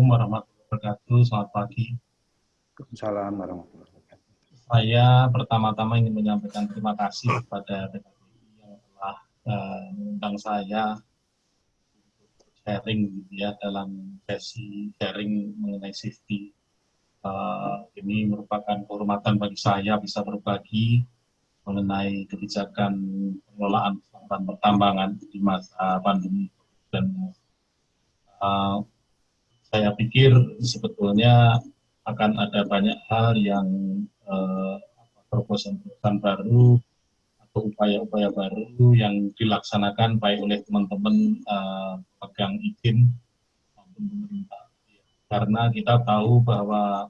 Assalamualaikum warahmatullahi wabarakatuh. Selamat pagi. Waalaikumsalam warahmatullahi wabarakatuh. Saya pertama-tama ingin menyampaikan terima kasih kepada PKBI yang telah uh, mengundang saya sharing gitu ya dalam sesi sharing mengenai safety. Uh, ini merupakan kehormatan bagi saya bisa berbagi mengenai kebijakan pengelolaan pertambangan di masa pandemi dan uh, saya pikir sebetulnya akan ada banyak hal yang uh, terobosan-terobosan baru atau upaya-upaya baru yang dilaksanakan baik oleh teman-teman uh, pegang izin maupun pemerintah. Karena kita tahu bahwa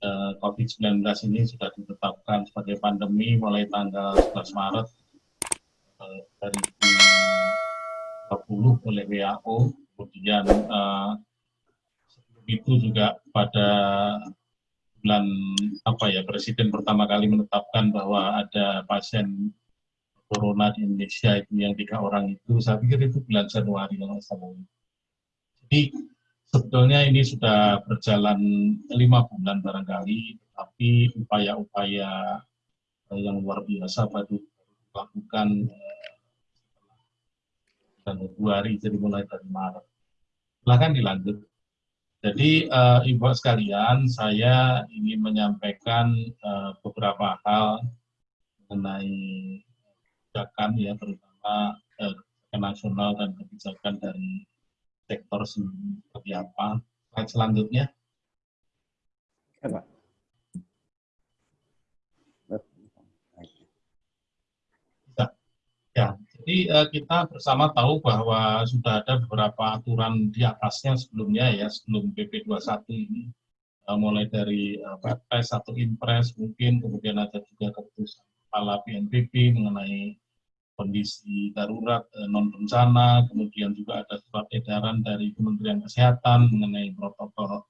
uh, COVID-19 ini sudah ditetapkan sebagai pandemi mulai tanggal 11 Maret uh, 2020 oleh WHO, kemudian uh, itu juga pada bulan apa ya Presiden pertama kali menetapkan bahwa ada pasien corona di Indonesia itu yang tiga orang itu saya pikir itu bulan Januari kalau salah. Jadi sebetulnya ini sudah berjalan lima bulan barangkali, tapi upaya-upaya yang luar biasa baru dilakukan dan eh, Februari jadi mulai dari Maret. Silahkan dilanjut. Jadi uh, Ibu sekalian, saya ingin menyampaikan uh, beberapa hal mengenai kebijakan ya, terutama uh, kebijakan nasional dan kebijakan dari sektor sendiri seperti apa. Slide selanjutnya. Ya, Pak. Ya, jadi uh, kita bersama tahu bahwa sudah ada beberapa aturan di atasnya sebelumnya ya, sebelum PP 21 ini. Uh, mulai dari uh, Perpres atau Impres mungkin, kemudian ada juga keputusan kepala BNPB mengenai kondisi darurat uh, non bencana, kemudian juga ada surat edaran dari Kementerian Kesehatan mengenai protokol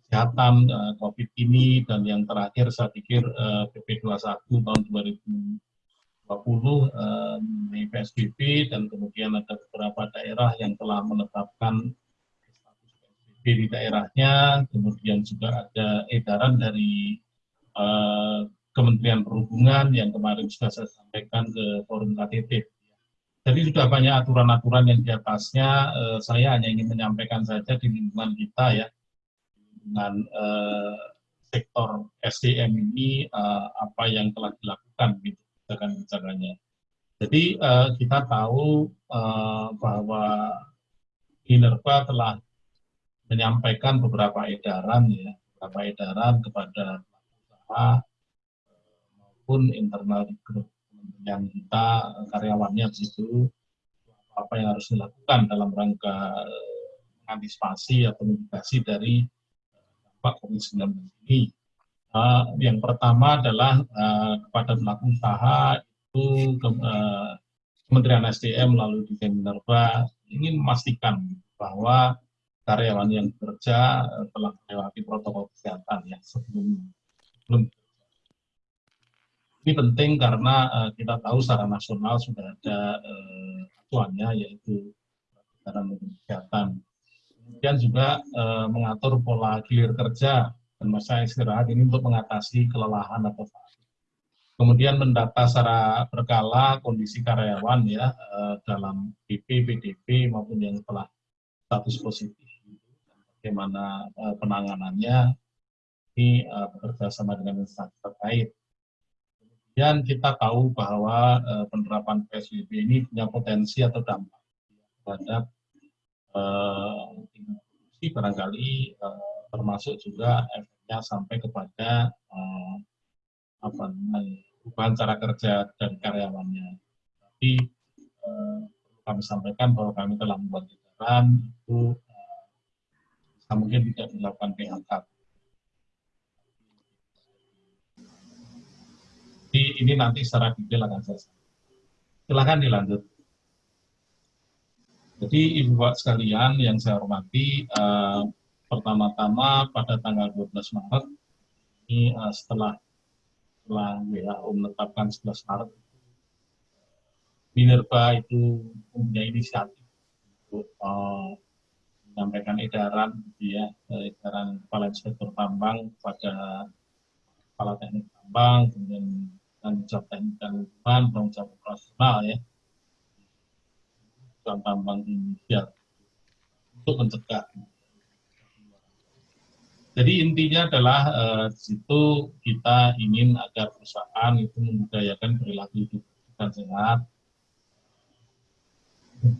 kesehatan uh, COVID ini, dan yang terakhir saya pikir uh, PP 21 tahun 2020 20 mengenai PSBB dan kemudian ada beberapa daerah yang telah menetapkan status PSBB di daerahnya, kemudian juga ada edaran dari uh, Kementerian Perhubungan yang kemarin sudah saya sampaikan ke forum KTT. Jadi sudah banyak aturan-aturan yang di atasnya, uh, saya hanya ingin menyampaikan saja di lingkungan kita ya, dengan uh, sektor SDM ini apa yang telah dilakukan gitu kebijakan-kebijakannya. Jadi uh, kita tahu uh, bahwa Minerva telah menyampaikan beberapa edaran ya, beberapa edaran kepada usaha maupun internal di grup kementerian kita karyawannya begitu apa yang harus dilakukan dalam rangka mengantisipasi atau mitigasi dari dampak COVID-19 ini. Uh, yang pertama adalah uh, kepada pelaku usaha itu ke, uh, Kementerian SDM melalui Dirjen Minerba ingin memastikan bahwa karyawan yang bekerja telah melewati protokol kesehatan ya sebelum sebelum ini penting karena uh, kita tahu secara nasional sudah ada uh, acuannya yaitu kesehatan. Kemudian juga uh, mengatur pola gilir kerja dan masa istirahat ini untuk mengatasi kelelahan atau fatigue. Kemudian mendata secara berkala kondisi karyawan ya eh, dalam PP, PDP maupun yang telah status positif. Bagaimana eh, penanganannya ini eh, bekerja sama dengan instansi terkait. Kemudian kita tahu bahwa penerapan PSBB ini punya potensi atau dampak terhadap tingkat barangkali termasuk juga efeknya sampai kepada uh, apa perubahan cara kerja dan karyawannya. Tapi uh, kami sampaikan bahwa kami telah membuat edaran itu uh, mungkin tidak dilakukan PHK. Jadi ini nanti secara detail akan saya Silahkan dilanjut. Jadi Ibu Bapak sekalian yang saya hormati, pertama-tama pada tanggal 12 Maret ini uh, setelah setelah WHO menetapkan 11 Maret Minerba itu punya inisiatif untuk uh, menyampaikan edaran gitu ya, edaran kepala inspektur tambang kepada kepala teknik tambang, kemudian tanggung jawab teknik dan lingkungan, tanggung jawab ya, perusahaan tambang Indonesia untuk mencegah. Jadi intinya adalah eh, situ kita ingin agar perusahaan itu membudayakan perilaku hidup dan sehat,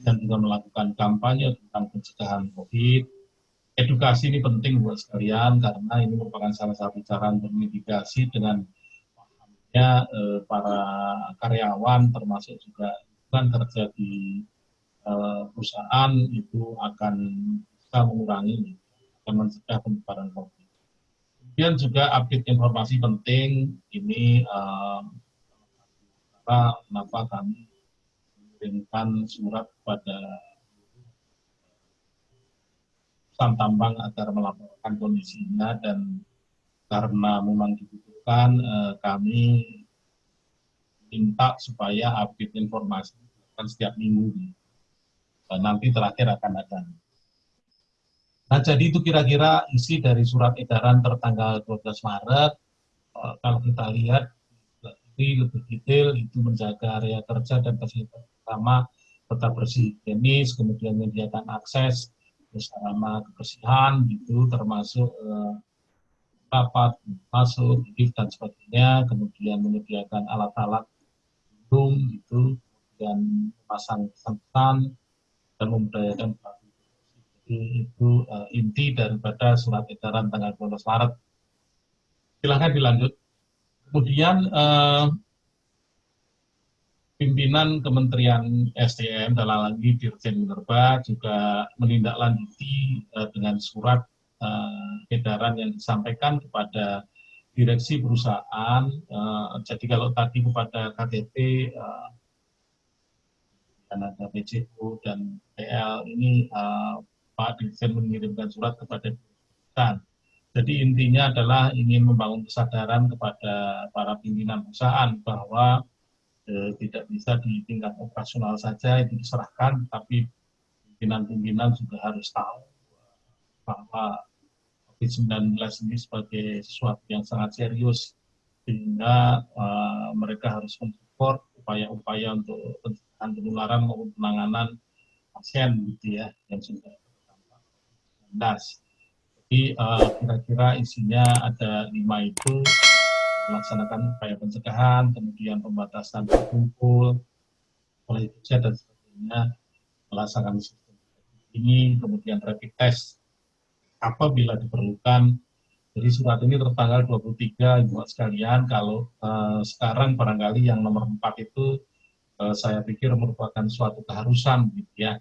dan juga melakukan kampanye tentang pencegahan COVID. Edukasi ini penting buat sekalian karena ini merupakan salah satu cara untuk mitigasi dengan pahamnya eh, para karyawan termasuk juga kan kerja di eh, perusahaan itu akan bisa mengurangi akan mencegah penyebaran COVID. Kemudian juga update informasi penting ini eh, kenapa kami mengirimkan surat kepada perusahaan tambang agar melaporkan kondisinya dan karena memang dibutuhkan eh, kami minta supaya update informasi kan setiap minggu dan nanti terakhir akan ada. Nah jadi itu kira-kira isi dari surat edaran tertanggal 12 Maret. Eh, kalau kita lihat lebih detail itu menjaga area kerja dan fasilitas utama tetap bersih higienis, kemudian menyediakan akses bersama kebersihan gitu termasuk eh, rapat masuk lift dan sebagainya kemudian menyediakan alat-alat hidung gitu dan pasang pesan dan memberdayakan itu uh, inti daripada surat edaran tanggal 12 Maret silahkan dilanjut kemudian uh, pimpinan Kementerian SDM dalam lagi Dirjen Minerba juga menindaklanjuti uh, dengan surat uh, edaran yang disampaikan kepada direksi perusahaan. Uh, jadi kalau tadi kepada KTP uh, dan ada PCU dan PL ini uh, Pak Dirjen mengirimkan surat kepada perusahaan. Jadi intinya adalah ingin membangun kesadaran kepada para pimpinan perusahaan bahwa eh, tidak bisa di tingkat operasional saja itu diserahkan, tapi pimpinan-pimpinan juga harus tahu bahwa COVID-19 ini sebagai sesuatu yang sangat serius, sehingga uh, mereka harus mensupport upaya-upaya untuk pencegahan penularan maupun penanganan pasien gitu ya yang sudah COVID-19. Jadi uh, kira-kira isinya ada lima itu melaksanakan upaya pencegahan, kemudian pembatasan berkumpul, oleh kerja dan sebagainya, melaksanakan sistem ini, kemudian rapid test apabila diperlukan. Jadi surat ini tertanggal 23, Ibu sekalian, kalau uh, sekarang barangkali yang nomor 4 itu uh, saya pikir merupakan suatu keharusan gitu ya.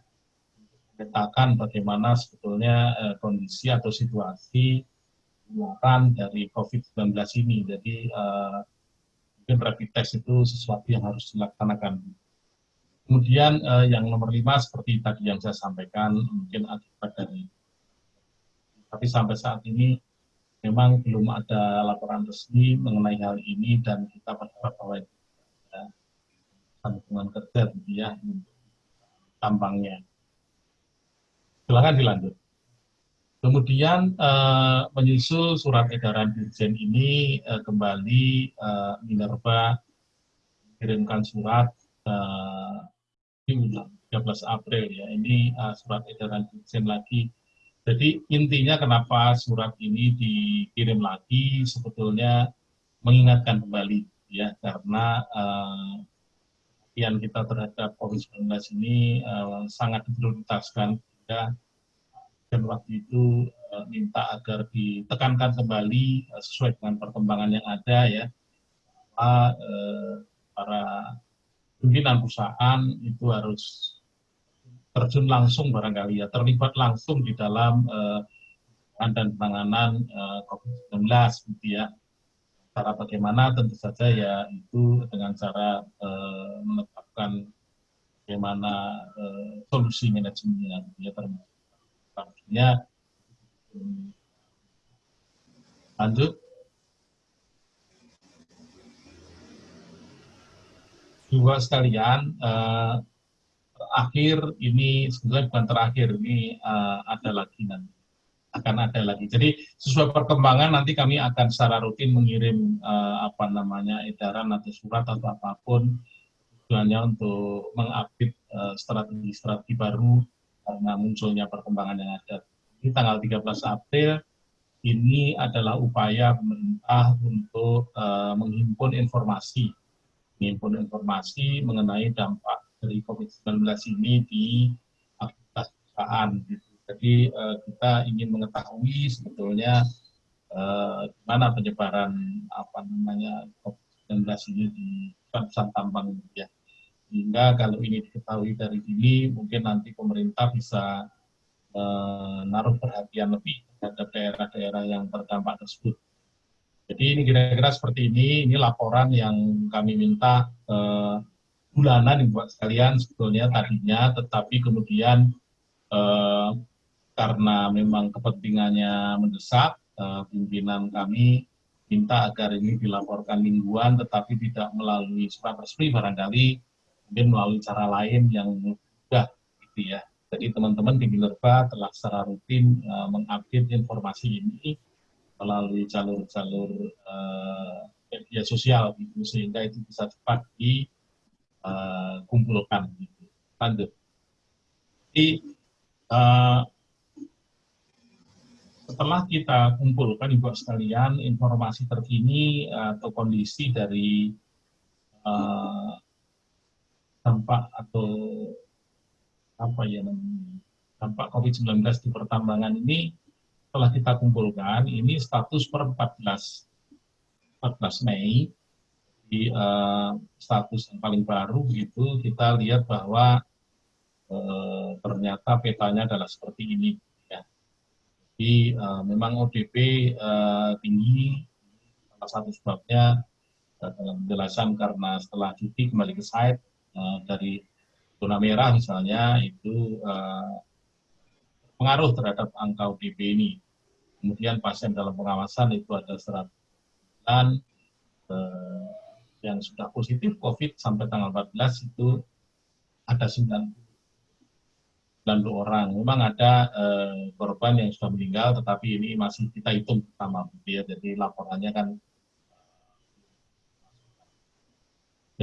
Memetakan bagaimana sebetulnya uh, kondisi atau situasi penularan dari COVID-19 ini. Jadi uh, mungkin rapid test itu sesuatu yang harus dilaksanakan. Kemudian uh, yang nomor lima seperti tadi yang saya sampaikan mungkin akibat dari tapi sampai saat ini memang belum ada laporan resmi mengenai hal ini dan kita berharap bahwa itu ada hubungan kerja gitu ya untuk Silakan dilanjut. Kemudian eh, menyusul surat edaran Dirjen ini eh, kembali eh, Minerba kirimkan surat eh, di 13 April ya. Ini eh, surat edaran Dirjen lagi jadi intinya kenapa surat ini dikirim lagi sebetulnya mengingatkan kembali ya karena uh, kita terhadap COVID-19 ini uh, sangat diprioritaskan dan waktu itu uh, minta agar ditekankan kembali uh, sesuai dengan perkembangan yang ada ya uh, para pimpinan perusahaan itu harus terjun langsung barangkali ya, terlibat langsung di dalam dan penanganan uh, COVID-19 gitu ya. Cara bagaimana tentu saja ya itu dengan cara menetapkan bagaimana uh, solusi manajemennya gitu ya termasuk lanjut dua sekalian uh, akhir ini sebenarnya bukan terakhir ini uh, ada lagi nanti akan ada lagi. Jadi sesuai perkembangan nanti kami akan secara rutin mengirim uh, apa namanya edaran atau surat atau apa pun tujuannya untuk mengupdate uh, strategi-strategi baru karena munculnya perkembangan yang ada. Ini tanggal 13 April ini adalah upaya pemerintah untuk uh, menghimpun informasi, menghimpun informasi mengenai dampak dari COVID-19 ini di aktivitas perusahaan. Jadi uh, kita ingin mengetahui sebetulnya uh, mana penyebaran apa namanya COVID-19 ini di perusahaan tambang ya. Sehingga kalau ini diketahui dari ini, mungkin nanti pemerintah bisa menaruh perhatian lebih terhadap daerah-daerah yang terdampak tersebut. Jadi ini kira-kira seperti ini, ini laporan yang kami minta eh, bulanan buat sekalian sebetulnya tadinya, tetapi kemudian eh, karena memang kepentingannya mendesak, eh, pimpinan kami minta agar ini dilaporkan mingguan, tetapi tidak melalui surat resmi barangkali, mungkin melalui cara lain yang mudah, gitu ya. Jadi teman-teman di Minerva telah secara rutin uh, mengupdate informasi ini melalui jalur-jalur uh, media sosial gitu, sehingga itu bisa cepat dikumpulkan. Uh, gitu. Lanjut. Jadi uh, setelah kita kumpulkan ibu sekalian informasi terkini atau kondisi dari dampak atau apa ya dampak COVID-19 di pertambangan ini telah kita kumpulkan ini status per 14 14 Mei di uh, status yang paling baru itu kita lihat bahwa uh, ternyata petanya adalah seperti ini ya. Jadi uh, memang ODP uh, tinggi salah satu sebabnya dalam penjelasan karena setelah cuti kembali ke site dari zona merah misalnya itu uh, pengaruh terhadap angka ODP ini. Kemudian pasien dalam pengawasan itu ada 109 uh, yang sudah positif COVID sampai tanggal 14 itu ada 90 orang. Memang ada korban yang sudah meninggal, tetapi ini masih kita hitung pertama, ya. Jadi laporannya kan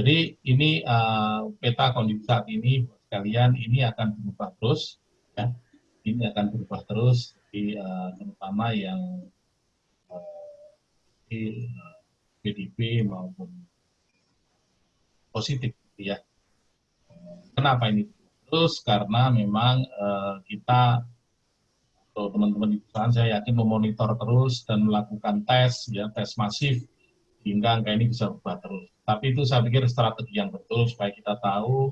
Jadi ini uh, peta kondisi saat ini kalian ini akan berubah terus, ya. Ini akan berubah terus, di, uh, terutama yang uh, di PDB maupun positif, ya. Kenapa ini terus? Karena memang uh, kita atau teman-teman di perusahaan saya yakin memonitor terus dan melakukan tes, ya tes masif hingga angka ini bisa berubah terus. Tapi itu saya pikir strategi yang betul supaya kita tahu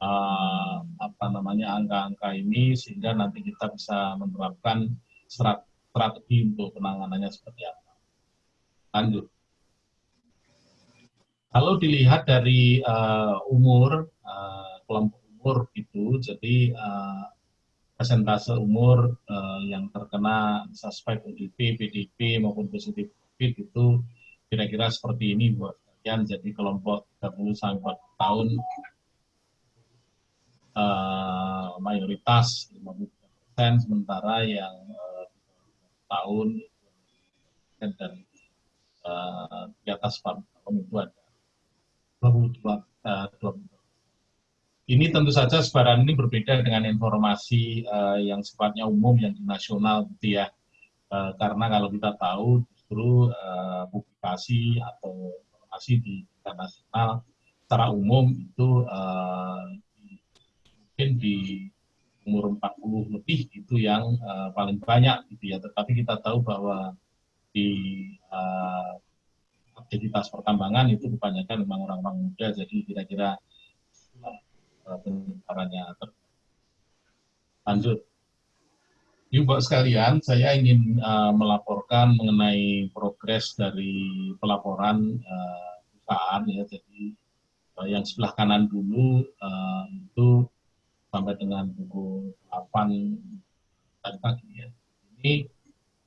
uh, apa namanya angka-angka ini sehingga nanti kita bisa menerapkan strategi untuk penanganannya seperti apa. Lanjut. Kalau dilihat dari uh, umur uh, kelompok umur itu, jadi uh, presentase umur uh, yang terkena suspek ODP, PDP maupun positif COVID itu kira-kira seperti ini buat kalian. Jadi kelompok 30 sampai 40 tahun uh, mayoritas 50 persen, sementara yang uh, tahun dan uh, di atas 40 tahun itu ada 22, uh, 22 ini tentu saja sebaran ini berbeda dengan informasi uh, yang sifatnya umum yang nasional gitu ya. Uh, karena kalau kita tahu justru uh, publikasi atau informasi di internasional secara umum itu uh, mungkin di umur 40 lebih itu yang uh, paling banyak gitu ya. Tetapi kita tahu bahwa di uh, aktivitas pertambangan itu kebanyakan memang orang-orang muda. Jadi kira-kira uh, penyebarannya lanjut Ibu sekalian, saya ingin uh, melaporkan mengenai progres dari pelaporan uh, perusahaan ya. Jadi uh, yang sebelah kanan dulu uh, itu sampai dengan pukul 8 tadi pagi ya. Ini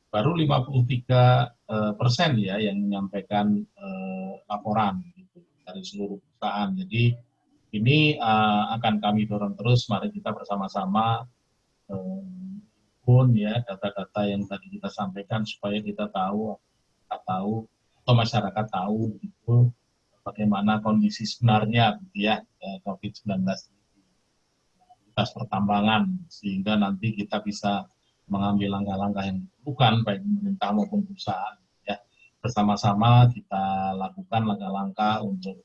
baru 53 uh, persen ya yang menyampaikan uh, laporan gitu, dari seluruh perusahaan. Jadi ini uh, akan kami dorong terus. Mari kita bersama-sama uh, pun ya data-data yang tadi kita sampaikan supaya kita tahu, kita tahu atau masyarakat tahu gitu bagaimana kondisi sebenarnya gitu ya, ya COVID-19 aktivitas pertambangan sehingga nanti kita bisa mengambil langkah-langkah yang bukan baik pemerintah maupun perusahaan ya bersama-sama kita lakukan langkah-langkah untuk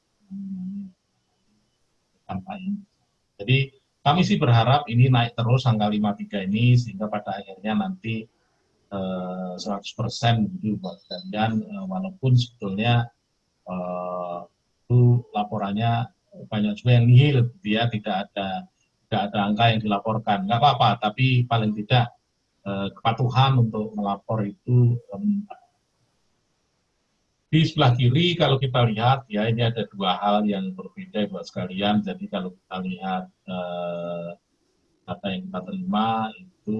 kampanye. Jadi kami sih berharap ini naik terus angka 53 ini sehingga pada akhirnya nanti eh, 100% gitu buat kalian eh, walaupun sebetulnya eh, itu laporannya banyak juga yang nihil gitu ya tidak ada tidak ada angka yang dilaporkan. Nggak apa-apa tapi paling tidak kepatuhan untuk melapor itu di sebelah kiri kalau kita lihat ya ini ada dua hal yang berbeda buat sekalian jadi kalau kita lihat eh, data yang kita terima itu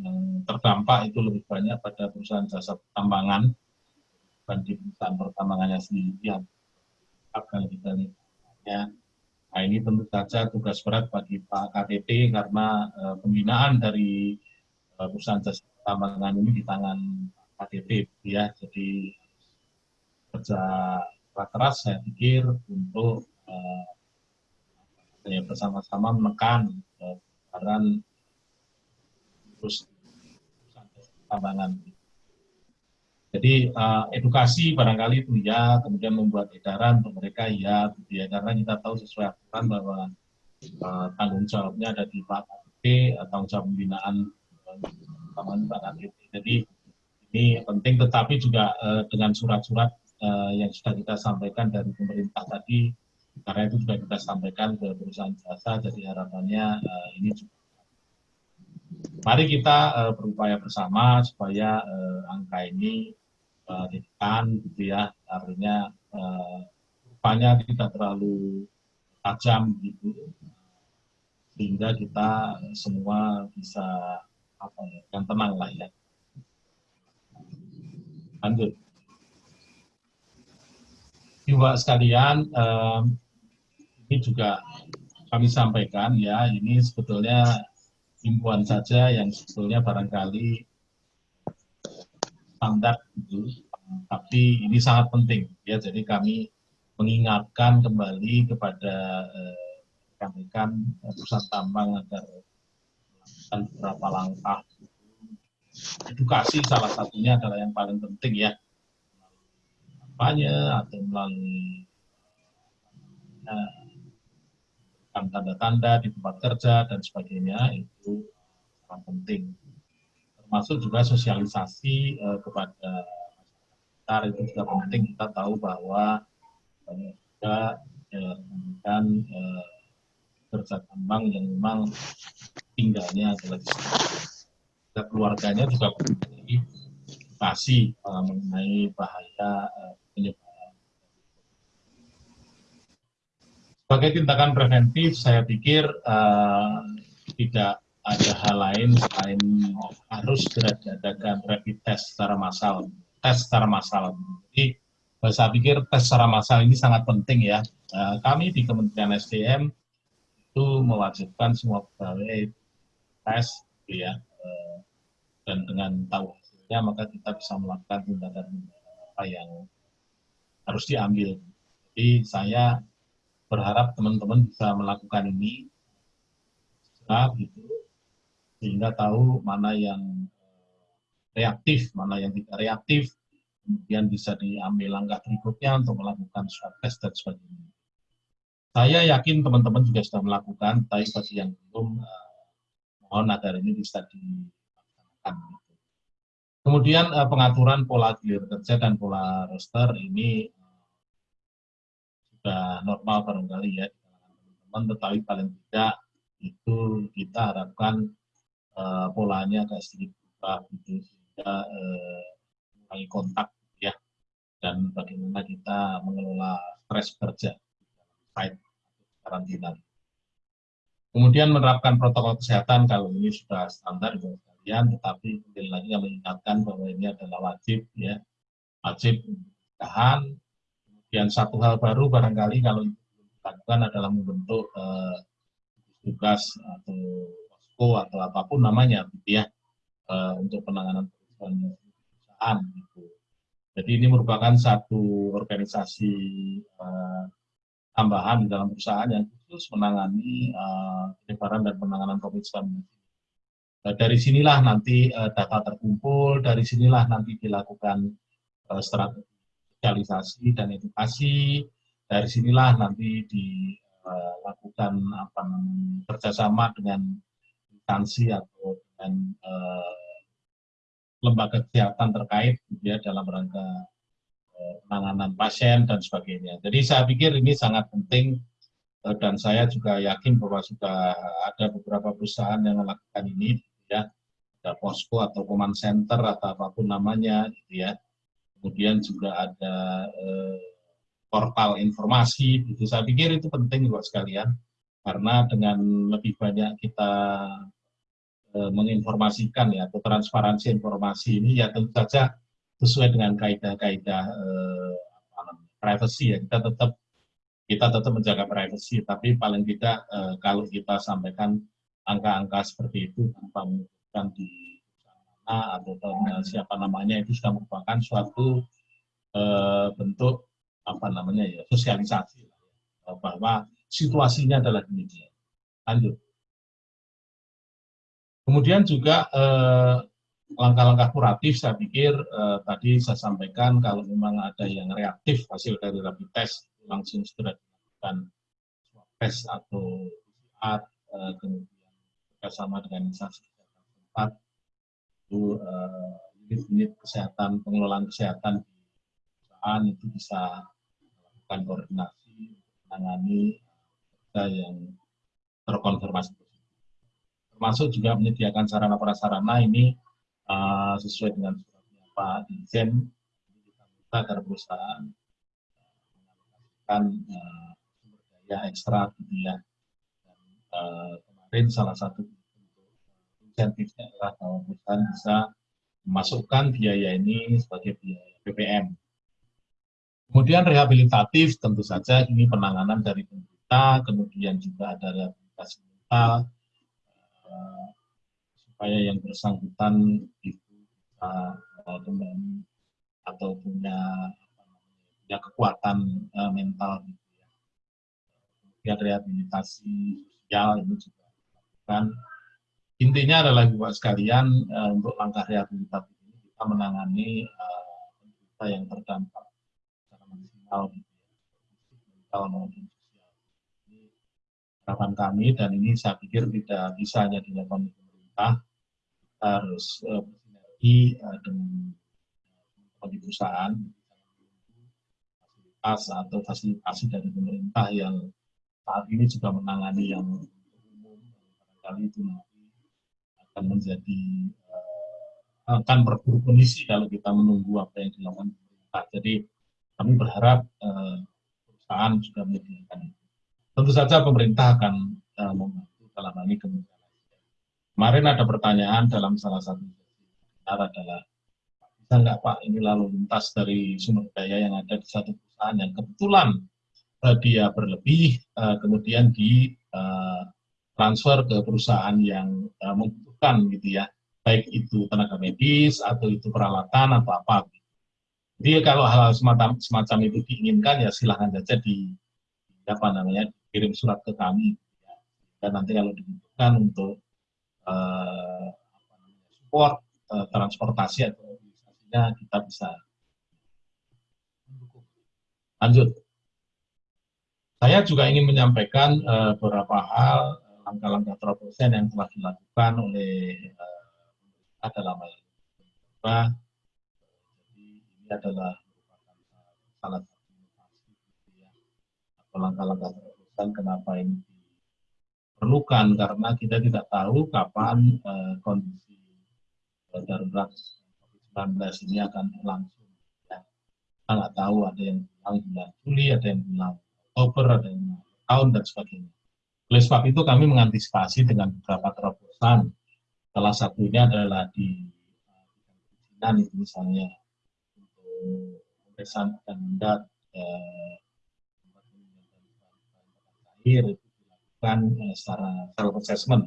yang terdampak itu lebih banyak pada perusahaan jasa pertambangan dibanding perusahaan pertambangannya sendiri yang kalau kita lihat. Ya. Nah ini tentu saja tugas berat bagi Pak KTP karena uh, pembinaan dari uh, perusahaan jasa pertambangan ini di tangan KTP ya. Jadi kerja keras saya pikir untuk uh, bersama-sama menekan uh, terus perusahaan pertambangan. Jadi uh, edukasi barangkali itu ya, kemudian membuat edaran untuk mereka ya, ya karena kita tahu sesuai aturan bahwa uh, tanggung jawabnya ada di Pak KTP, uh, tanggung jawab pembinaan uh, Pak. Jadi ini penting, tetapi juga uh, dengan surat-surat uh, yang sudah kita sampaikan dari pemerintah tadi, karena itu juga kita sampaikan ke perusahaan jasa, jadi harapannya uh, ini juga. Mari kita uh, berupaya bersama supaya uh, angka ini uh, ditekan gitu ya. Artinya uh, rupanya tidak terlalu tajam gitu. Sehingga kita semua bisa apa ya yang tenang lah ya. Lanjut juga sekalian um, ini juga kami sampaikan ya ini sebetulnya himbauan saja yang sebetulnya barangkali standar gitu. Tapi ini sangat penting ya. Jadi kami mengingatkan kembali kepada rekan-rekan eh, perusahaan tambang agar melakukan beberapa langkah. Edukasi salah satunya adalah yang paling penting ya. Kampanye atau melalui tanda-tanda di tempat kerja dan sebagainya itu sangat penting termasuk juga sosialisasi uh, kepada masyarakat itu juga penting kita tahu bahwa banyak juga uh, kerja tambang yang memang tinggalnya adalah di. Dan keluarganya juga memiliki edukasi uh, mengenai bahaya uh, penyebaran. Sebagai tindakan preventif, saya pikir uh, tidak ada hal lain selain harus segera diadakan rapid test secara massal, tes secara massal. Jadi saya pikir tes secara massal ini sangat penting ya. Nah, kami di Kementerian SDM itu mewajibkan semua pegawai tes gitu ya. Eh, dan dengan tahu hasilnya maka kita bisa melakukan tindakan yang harus diambil. Jadi saya berharap teman-teman bisa melakukan ini segera gitu sehingga tahu mana yang eh, reaktif, mana yang tidak reaktif, kemudian bisa diambil langkah berikutnya untuk melakukan swab test dan sebagainya. Saya yakin teman-teman juga sudah melakukan, tapi bagi yang belum, eh, mohon agar ini bisa dilaksanakan. Kemudian eh, pengaturan pola gilir kerja dan pola roster ini sudah normal barangkali ya teman-teman, tetapi paling tidak itu kita harapkan uh, polanya agak sedikit berubah gitu sehingga uh, kontak ya dan bagaimana kita mengelola stres kerja site karantina. Kemudian menerapkan protokol kesehatan kalau ini sudah standar buat kalian, tetapi kembali lagi yang mengingatkan bahwa ini adalah wajib ya, wajib tahan. Kemudian satu hal baru barangkali kalau lakukan adalah membentuk uh, tugas atau posko atau apa pun namanya gitu ya uh, untuk penanganan perusahaan gitu. Jadi ini merupakan satu organisasi uh, tambahan dalam perusahaan yang khusus menangani uh, penyebaran dan penanganan COVID-19. Uh, dari sinilah nanti uh, data terkumpul, dari sinilah nanti dilakukan uh, strategi dan edukasi, dari sinilah nanti dilakukan apa kerjasama dengan instansi atau dengan lembaga kesehatan terkait ya dalam rangka penanganan pasien dan sebagainya. Jadi saya pikir ini sangat penting eh, dan saya juga yakin bahwa sudah ada beberapa perusahaan yang melakukan ini, ya, ada posko atau command center atau apa pun namanya, gitu ya. Kemudian juga ada eh, portal informasi, gitu. Saya pikir itu penting buat sekalian, karena dengan lebih banyak kita eh, menginformasikan ya atau transparansi informasi ini, ya tentu saja sesuai dengan kaidah-kaidah eh, privacy ya kita tetap kita tetap menjaga privacy tapi paling tidak eh, kalau kita sampaikan angka-angka seperti itu tanpa menyebutkan di mana atau siapa namanya itu sudah merupakan suatu eh, bentuk apa namanya ya sosialisasi. Bahwa situasinya adalah demikian. Lanjut. Kemudian juga eh, langkah-langkah kuratif saya pikir eh, tadi saya sampaikan kalau memang ada yang reaktif hasil dari rapid test langsung segera dilakukan swab test atau PCR eh, kemudian bersama dengan instansi kesehatan tempat itu eh, unit-unit eh, kesehatan pengelolaan kesehatan di perusahaan itu bisa melakukan koordinasi menangani kita yang terkonfirmasi termasuk juga menyediakan sarana prasarana ini uh, sesuai dengan suratnya Pak Dirjen kita minta agar perusahaan mengalokasikan uh, sumber daya ekstra gitu ya. Dan, uh, kemarin salah satu insentifnya adalah bahwa perusahaan bisa memasukkan biaya ini sebagai biaya BPM. Kemudian rehabilitatif tentu saja ini penanganan dari pemerintah, kemudian juga ada rehabilitasi mental, supaya yang bersangkutan itu bisa kembali atau punya punya kekuatan uh, mental gitu ya. Rehabilitasi sosial ini juga kan intinya adalah buat sekalian uh, untuk langkah rehabilitatif ini kita menangani uh, yang terdampak secara maksimal gitu ya, mental maupun sosial. Ini harapan kami dan ini saya pikir tidak bisa hanya dilakukan pemerintah harus bersinergi uh, dengan uh, perusahaan fasilitas atau fasilitasi dari pemerintah yang saat ini juga menangani yang umum barangkali itu nanti akan menjadi uh, akan berburuk kondisi kalau kita menunggu apa yang dilakukan pemerintah. Jadi kami berharap uh, perusahaan juga menyediakan itu. Tentu saja pemerintah akan uh, membantu dalam hal ini kemudian Kemarin ada pertanyaan dalam salah satu adalah, bisa nggak Pak ini lalu lintas dari sumber daya yang ada di satu perusahaan yang kebetulan uh, dia berlebih, uh, kemudian di uh, transfer ke perusahaan yang uh, membutuhkan gitu ya, baik itu tenaga medis atau itu peralatan atau apa. Jadi kalau hal, -hal semacam, semacam itu diinginkan ya silahkan saja di apa namanya kirim surat ke kami ya. dan nanti kalau dibutuhkan untuk uh, support uh, transportasi atau organisasinya kita bisa Lanjut. Saya juga ingin menyampaikan uh, beberapa hal langkah-langkah terobosan yang telah dilakukan oleh uh, dalam hal Jadi ini adalah merupakan salah satu inovasi atau langkah-langkah terobosan kenapa ini perlukan karena kita tidak tahu kapan uh, kondisi uh, darurat COVID-19 ini akan berlangsung. Ya. Nggak tahu ada yang bilang bulan Juli, ada yang bilang Oktober, ada yang bilang tahun dan sebagainya. Oleh sebab itu kami mengantisipasi dengan beberapa terobosan. Salah satunya adalah di perizinan itu misalnya untuk pemeriksaan dan mendat eh, akhir itu dilakukan uh, secara self assessment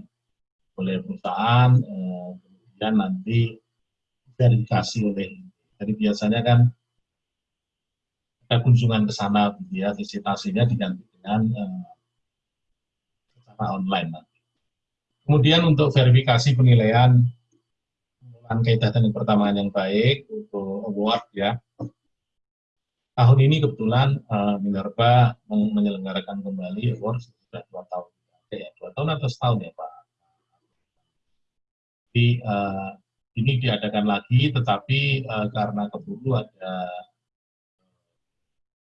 oleh perusahaan, uh, kemudian nanti verifikasi oleh jadi biasanya kan kunjungan ke sana, gitu ya, visitasinya diganti dengan uh, secara online. Nanti. Kemudian untuk verifikasi penilaian penggunaan kegiatan yang pertama yang baik untuk award ya. Tahun ini kebetulan uh, Minerba menyelenggarakan kembali award sudah dua tahun. Ya, dua tahun atau setahun ya Pak. Jadi uh, ini diadakan lagi, tetapi uh, karena keburu ada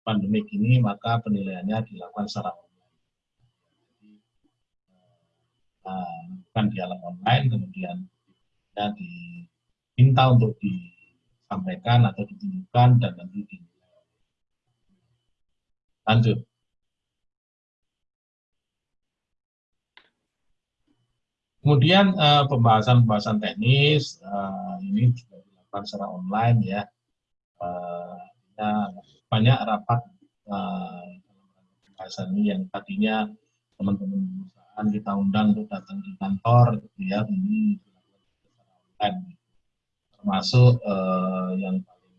pandemik ini, maka penilaiannya dilakukan secara online. Jadi, uh, bukan dialog online, kemudian ya, diminta untuk disampaikan atau ditunjukkan dan nanti di lanjut. Kemudian pembahasan-pembahasan uh, teknis uh, ini juga dilakukan secara online ya. Uh, ya banyak rapat pembahasan ini yang tadinya teman-teman perusahaan kita undang untuk datang di kantor gitu ya ini dilakukan secara online termasuk yang paling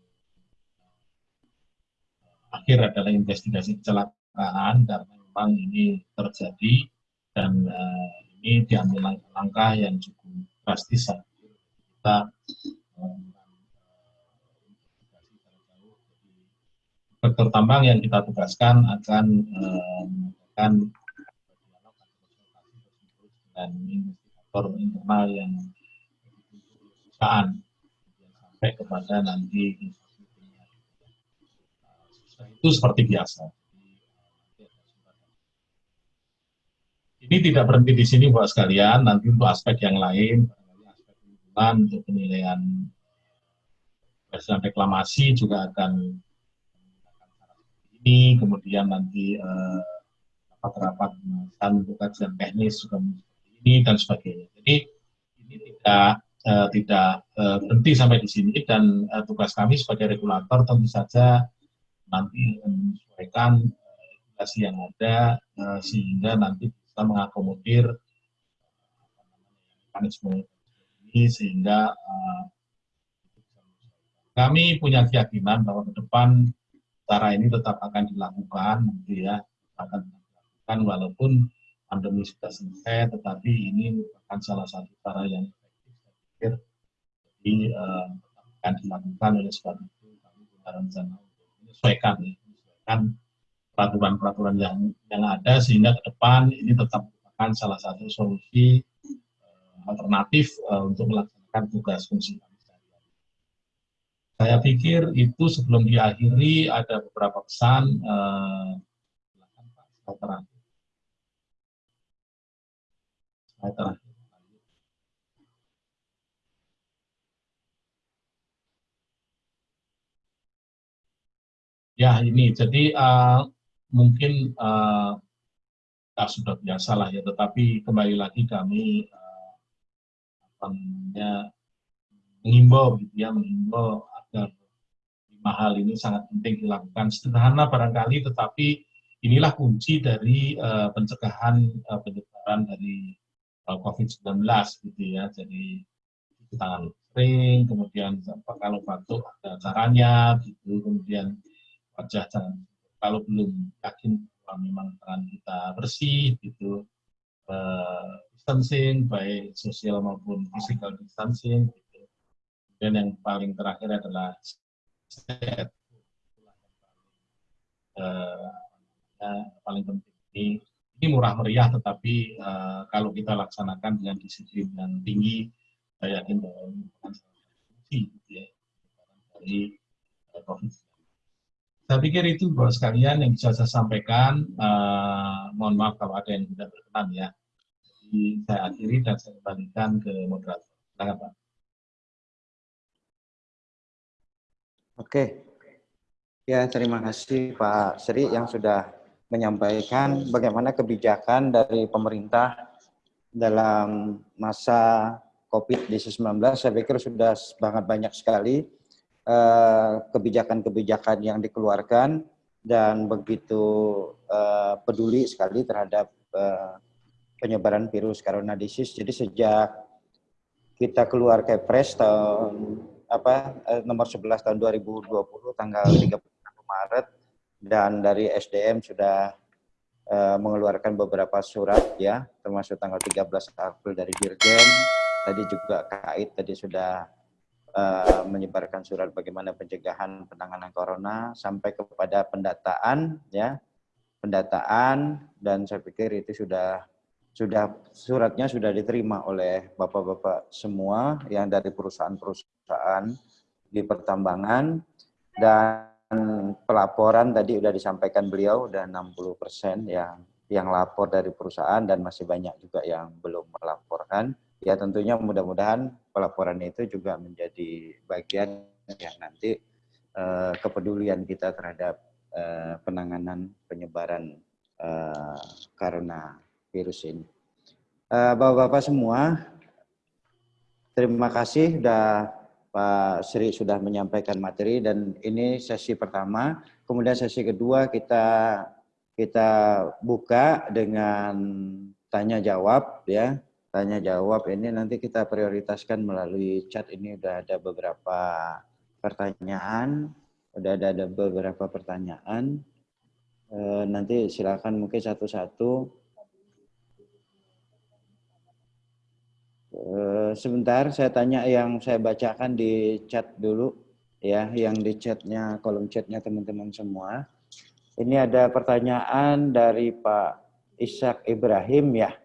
akhir adalah investigasi kecelakaan karena memang ini terjadi dan uh, ini diambil langkah-langkah yang cukup drastis kita sektor tambang yang kita tugaskan akan melakukan dialog dan indikator internal yang perusahaan sampai kepada nanti itu seperti biasa. Ini tidak berhenti di sini buat sekalian, nanti untuk aspek yang lain, aspek lingkungan, untuk penilaian presiden reklamasi juga akan ini, kemudian nanti rapat-rapat uh, untuk kajian teknis juga ini dan sebagainya. Jadi ini tidak uh, tidak uh, berhenti sampai di sini. Dan uh, tugas kami sebagai regulator tentu saja nanti menyesuaikan uh, regulasi yang ada uh, sehingga nanti bisa mengakomodir mekanisme ini sehingga uh, kami punya keyakinan bahwa ke depan cara ini tetap akan dilakukan gitu ya akan dilakukan walaupun pandemi sudah selesai tetapi ini merupakan salah satu cara yang efektif jadi uh, akan dilakukan oleh sebab itu kami punya rencana untuk menyesuaikan ya, menyesuaikan peraturan-peraturan yang yang ada sehingga ke depan ini tetap merupakan salah satu solusi uh, alternatif uh, untuk melaksanakan tugas fungsi saya pikir itu sebelum diakhiri ada beberapa pesan. Eh, Pak, terakhir. terakhir. Ya ini, jadi uh, mungkin uh, kita sudah biasa lah ya, tetapi kembali lagi kami namanya mengimbau gitu ya, mengimbau agar lima hal ini sangat penting dilakukan. Sederhana barangkali, tetapi inilah kunci dari uh, pencegahan uh, penyebaran dari uh, COVID-19 gitu ya. Jadi tangan sering, kemudian kalau batuk ada caranya, gitu, kemudian wajah jangan kalau belum yakin bahwa memang tangan kita bersih, gitu, uh, distancing, baik sosial maupun physical distancing, dan yang paling terakhir adalah set. Uh, paling penting ini, ini murah meriah tetapi uh, kalau kita laksanakan dengan disiplin yang tinggi saya yakin bahwa ini bukan fungsi gitu ya, dari uh, COVID. Saya pikir itu buat sekalian yang bisa saya sampaikan. Uh, mohon maaf kalau ada yang tidak berkenan ya. Jadi saya akhiri dan saya kembalikan ke moderator. Silakan Pak. Oke. Ya, terima kasih Pak Sri yang sudah menyampaikan bagaimana kebijakan dari pemerintah dalam masa COVID-19. Saya pikir sudah sangat banyak sekali kebijakan-kebijakan yang dikeluarkan dan begitu uh, peduli sekali terhadap uh, penyebaran virus corona disease. Jadi sejak kita keluar Kepres tahun apa nomor 11 tahun 2020 tanggal 31 Maret dan dari SDM sudah uh, mengeluarkan beberapa surat ya termasuk tanggal 13 April dari Dirjen tadi juga KAIT tadi sudah uh, menyebarkan surat bagaimana pencegahan penanganan corona sampai kepada pendataan ya. Pendataan dan saya pikir itu sudah sudah suratnya sudah diterima oleh bapak-bapak semua yang dari perusahaan-perusahaan di pertambangan. Dan pelaporan tadi sudah disampaikan beliau sudah 60 persen yang yang lapor dari perusahaan dan masih banyak juga yang belum melaporkan ya tentunya mudah-mudahan pelaporan itu juga menjadi bagian yang nanti uh, kepedulian kita terhadap uh, penanganan penyebaran uh, karena virus ini. Bapak-bapak semua, terima kasih sudah Pak Sri sudah menyampaikan materi dan ini sesi pertama. Kemudian sesi kedua kita kita buka dengan tanya jawab ya tanya jawab ini nanti kita prioritaskan melalui chat ini udah ada beberapa pertanyaan, udah ada, ada beberapa pertanyaan. E, nanti silakan mungkin satu-satu. E, sebentar saya tanya yang saya bacakan di chat dulu ya, yang di chatnya kolom chatnya teman-teman semua. Ini ada pertanyaan dari Pak Ishak Ibrahim ya.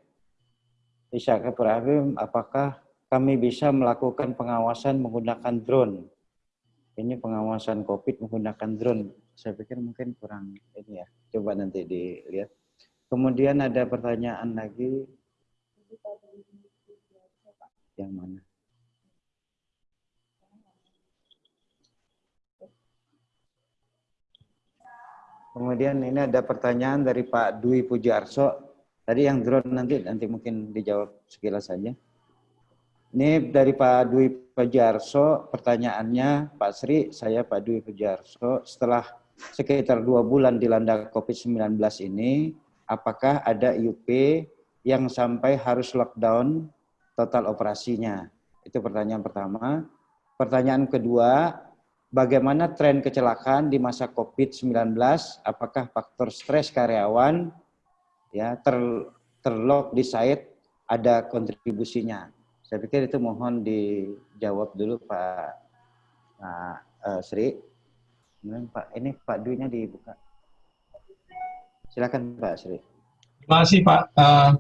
Ishak Ibrahim, apakah kami bisa melakukan pengawasan menggunakan drone? Ini pengawasan COVID menggunakan drone. Saya pikir mungkin kurang ini ya. Coba nanti dilihat. Kemudian ada pertanyaan lagi. Yang mana? Kemudian ini ada pertanyaan dari Pak Dwi Pujarso. Tadi yang drone nanti nanti mungkin dijawab sekilas saja. Ini dari Pak Dwi Pejarso, pertanyaannya Pak Sri, saya Pak Dwi Pejarso, setelah sekitar dua bulan dilanda COVID-19 ini, apakah ada IUP yang sampai harus lockdown total operasinya? Itu pertanyaan pertama. Pertanyaan kedua, bagaimana tren kecelakaan di masa COVID-19? Apakah faktor stres karyawan ya ter terlog di site ada kontribusinya. Saya pikir itu mohon dijawab dulu Pak Pak uh, Sri. Kemudian Pak ini Pak Dwi-nya dibuka. Silakan Pak Sri. Terima kasih Pak. Uh,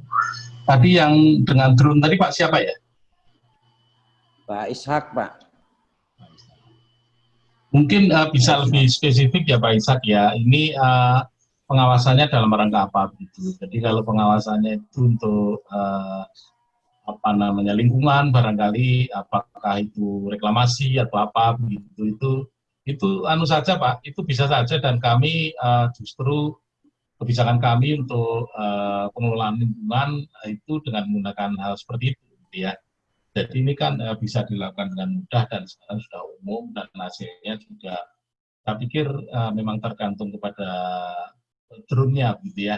tadi yang dengan drone tadi Pak siapa ya? Pak Ishak Pak. Mungkin uh, bisa lebih spesifik ya Pak Ishak ya. Ini uh, pengawasannya dalam rangka apa gitu. Jadi kalau pengawasannya itu untuk uh, apa namanya lingkungan barangkali apakah itu reklamasi atau apa begitu itu itu anu saja Pak itu bisa saja dan kami uh, justru kebijakan kami untuk uh, pengelolaan lingkungan itu dengan menggunakan hal seperti itu gitu ya. Jadi ini kan uh, bisa dilakukan dengan mudah dan sekarang sudah umum dan hasilnya juga saya pikir uh, memang tergantung kepada drone-nya gitu ya.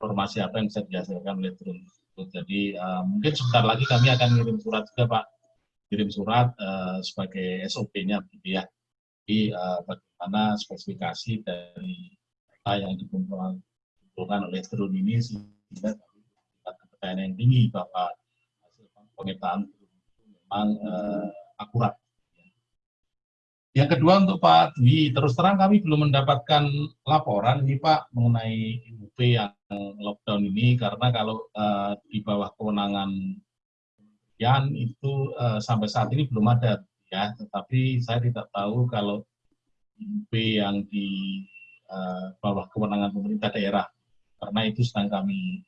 Informasi apa yang bisa dihasilkan oleh drone jadi uh, mungkin sebentar lagi kami akan kirim surat juga Pak kirim surat uh, sebagai SOP-nya gitu ya. Jadi uh, bagaimana spesifikasi dari data yang dikumpulkan oleh drone ini sehingga kepercayaan yang tinggi bahwa hasil pengetaan memang uh, akurat yang kedua untuk Pak Dwi, terus terang kami belum mendapatkan laporan ini Pak mengenai UP yang lockdown ini karena kalau uh, di bawah kewenangan kementerian itu uh, sampai saat ini belum ada ya, tetapi saya tidak tahu kalau UP yang di uh, bawah kewenangan pemerintah daerah karena itu sedang kami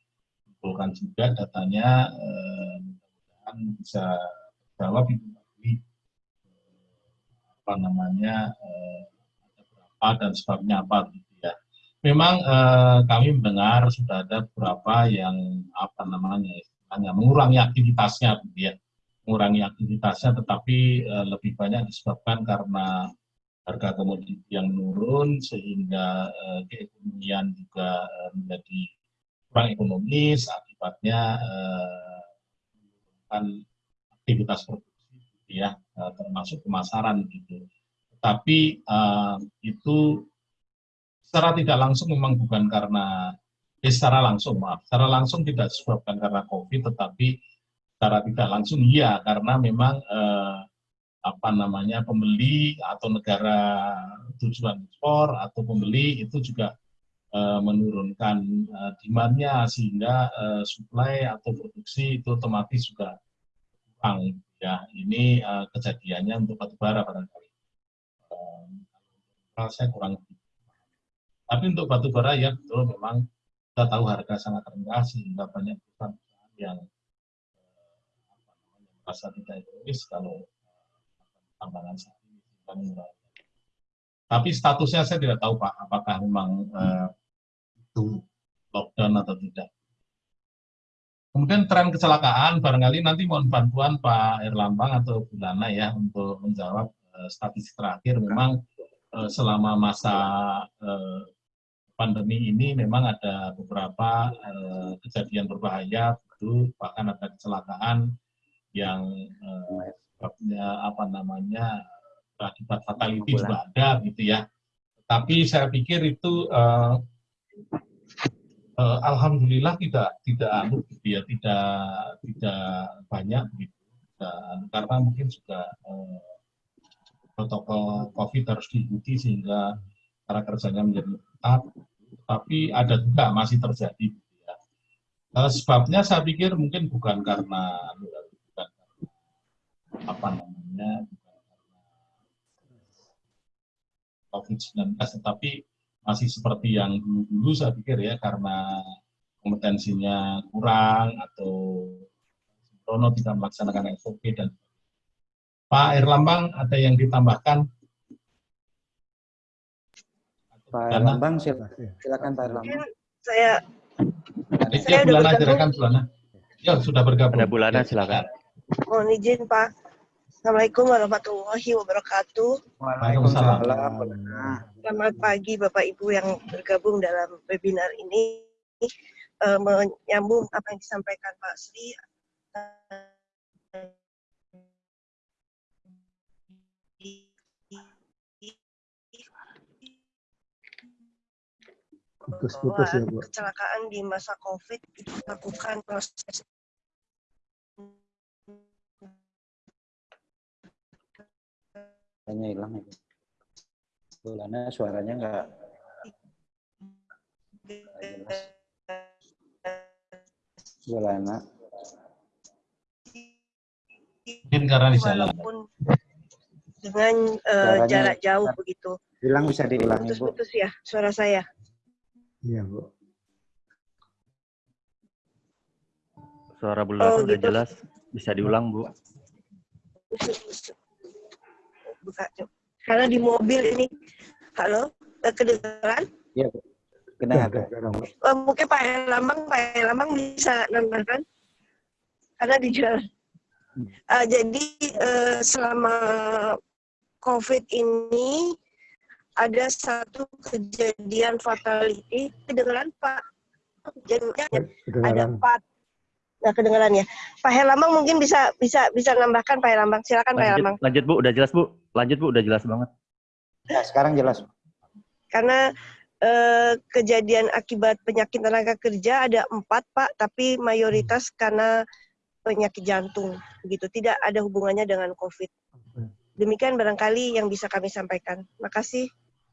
kumpulkan juga datanya uh, mudah-mudahan bisa jawab Dwi apa namanya eh, ada berapa dan sebabnya apa gitu ya. Memang eh, kami mendengar sudah ada beberapa yang apa namanya hanya mengurangi aktivitasnya gitu ya mengurangi aktivitasnya tetapi eh, lebih banyak disebabkan karena harga komoditi yang menurun sehingga uh, keekonomian juga uh, menjadi kurang ekonomis akibatnya uh, aktivitas produksi ya uh, termasuk pemasaran gitu. Tapi uh, itu secara tidak langsung memang bukan karena eh, secara langsung maaf secara langsung tidak disebabkan karena covid tetapi secara tidak langsung iya karena memang eh, apa namanya pembeli atau negara tujuan ekspor atau pembeli itu juga uh, menurunkan uh, demandnya sehingga uh, supply atau produksi itu otomatis juga kurang ya ini uh, kejadiannya untuk batu bara barangkali. Uh, saya kurang tapi untuk batu bara ya betul memang kita tahu harga sangat rendah sehingga banyak perusahaan yang uh, merasa tidak ekonomis kalau tambangan saat ini Tapi statusnya saya tidak tahu Pak, apakah memang uh, itu lockdown atau tidak. Kemudian tren kecelakaan, barangkali nanti mohon bantuan Pak Erlambang atau Bulana ya untuk menjawab uh, statistik terakhir. Memang uh, selama masa uh, pandemi ini memang ada beberapa uh, kejadian berbahaya, itu bahkan ada kecelakaan yang uh, sebabnya apa namanya akibat fatality juga ada gitu ya. Tapi saya pikir itu uh, uh, alhamdulillah tidak tidak ya, tidak tidak banyak gitu. Dan, karena mungkin juga uh, protokol COVID harus diikuti sehingga cara kerjanya menjadi ketat. Tapi ada juga masih terjadi. Gitu ya. Uh, sebabnya saya pikir mungkin bukan karena anu, apa namanya COVID-19 tetapi masih seperti yang dulu-dulu saya pikir ya karena kompetensinya kurang atau Rono tidak melaksanakan SOP dan Pak Erlambang ada yang ditambahkan? Pak Erlambang silakan, silakan Pak Erlambang. Saya saya ya, Bulana, silakan Bulana. Ya, sudah bergabung. Ada Bulana, silakan. Mohon izin Pak. Assalamualaikum warahmatullahi wabarakatuh. Waalaikumsalam. Selamat pagi Bapak Ibu yang bergabung dalam webinar ini. Uh, menyambung apa yang disampaikan Pak Sri. Putus-putus ya, Bu. Kecelakaan di masa COVID dilakukan proses Suaranya hilang itu. Bulana suaranya enggak jelas. Bulana. Mungkin karena di jalan. Dengan uh, jarak jauh begitu. Hilang bisa diulangi, Bu. Putus-putus ya suara saya. Iya, Bu. Suara Bulana Oh, udah gitu. jelas. Bisa diulang, Bu. Buka karena di mobil ini halo kedengaran Iya. Ya, Kedengar. ada sekarang, Bu. Eh, mungkin Pak Lambang Pak Lambang bisa nambahkan karena di jalan. Eh, jadi eh, selama COVID ini ada satu kejadian fatality. Kedengaran Pak? Jadi ada Kedengaran. empat nah kedengaran ya. Pak Herlambang mungkin bisa bisa bisa nambahkan Pak Herlambang. Silakan Pak Herlambang. Lanjut, lanjut Bu, udah jelas Bu. Lanjut Bu, udah jelas banget. Ya, sekarang jelas. karena eh, kejadian akibat penyakit tenaga kerja ada empat pak. Tapi mayoritas karena penyakit jantung. Begitu. Tidak ada hubungannya dengan covid. Demikian barangkali yang bisa kami sampaikan. Makasih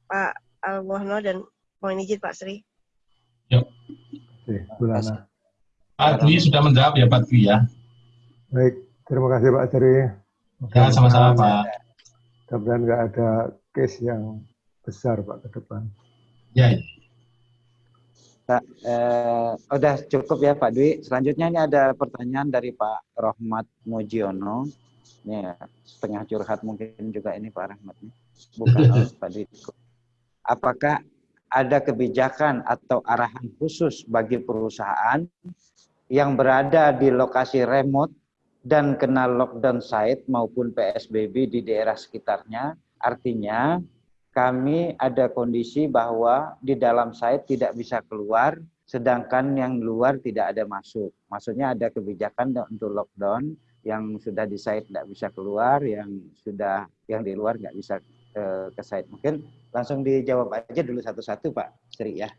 Pak Alwohno dan mohon izin Pak Sri. Oke, Bulana. Pak Dwi sudah menjawab ya Pak Dwi ya. Baik, terima kasih Pak Jari. Ya, sama-sama Pak. Mudah-mudahan nggak ada case yang besar Pak ke depan. Ya, ya. Pak, eh, udah cukup ya Pak Dwi. Selanjutnya ini ada pertanyaan dari Pak Rohmat Mujiono. Ini ya, setengah curhat mungkin juga ini Pak Rahmat. nih. Bukan oh, Pak Dwi. Apakah ada kebijakan atau arahan khusus bagi perusahaan yang berada di lokasi remote dan kena lockdown site maupun PSBB di daerah sekitarnya? Artinya kami ada kondisi bahwa di dalam site tidak bisa keluar, sedangkan yang luar tidak ada masuk. Maksudnya ada kebijakan untuk lockdown yang sudah di site tidak bisa keluar, yang sudah yang di luar nggak bisa ke, ke site. Mungkin langsung dijawab aja dulu satu-satu Pak Sri ya.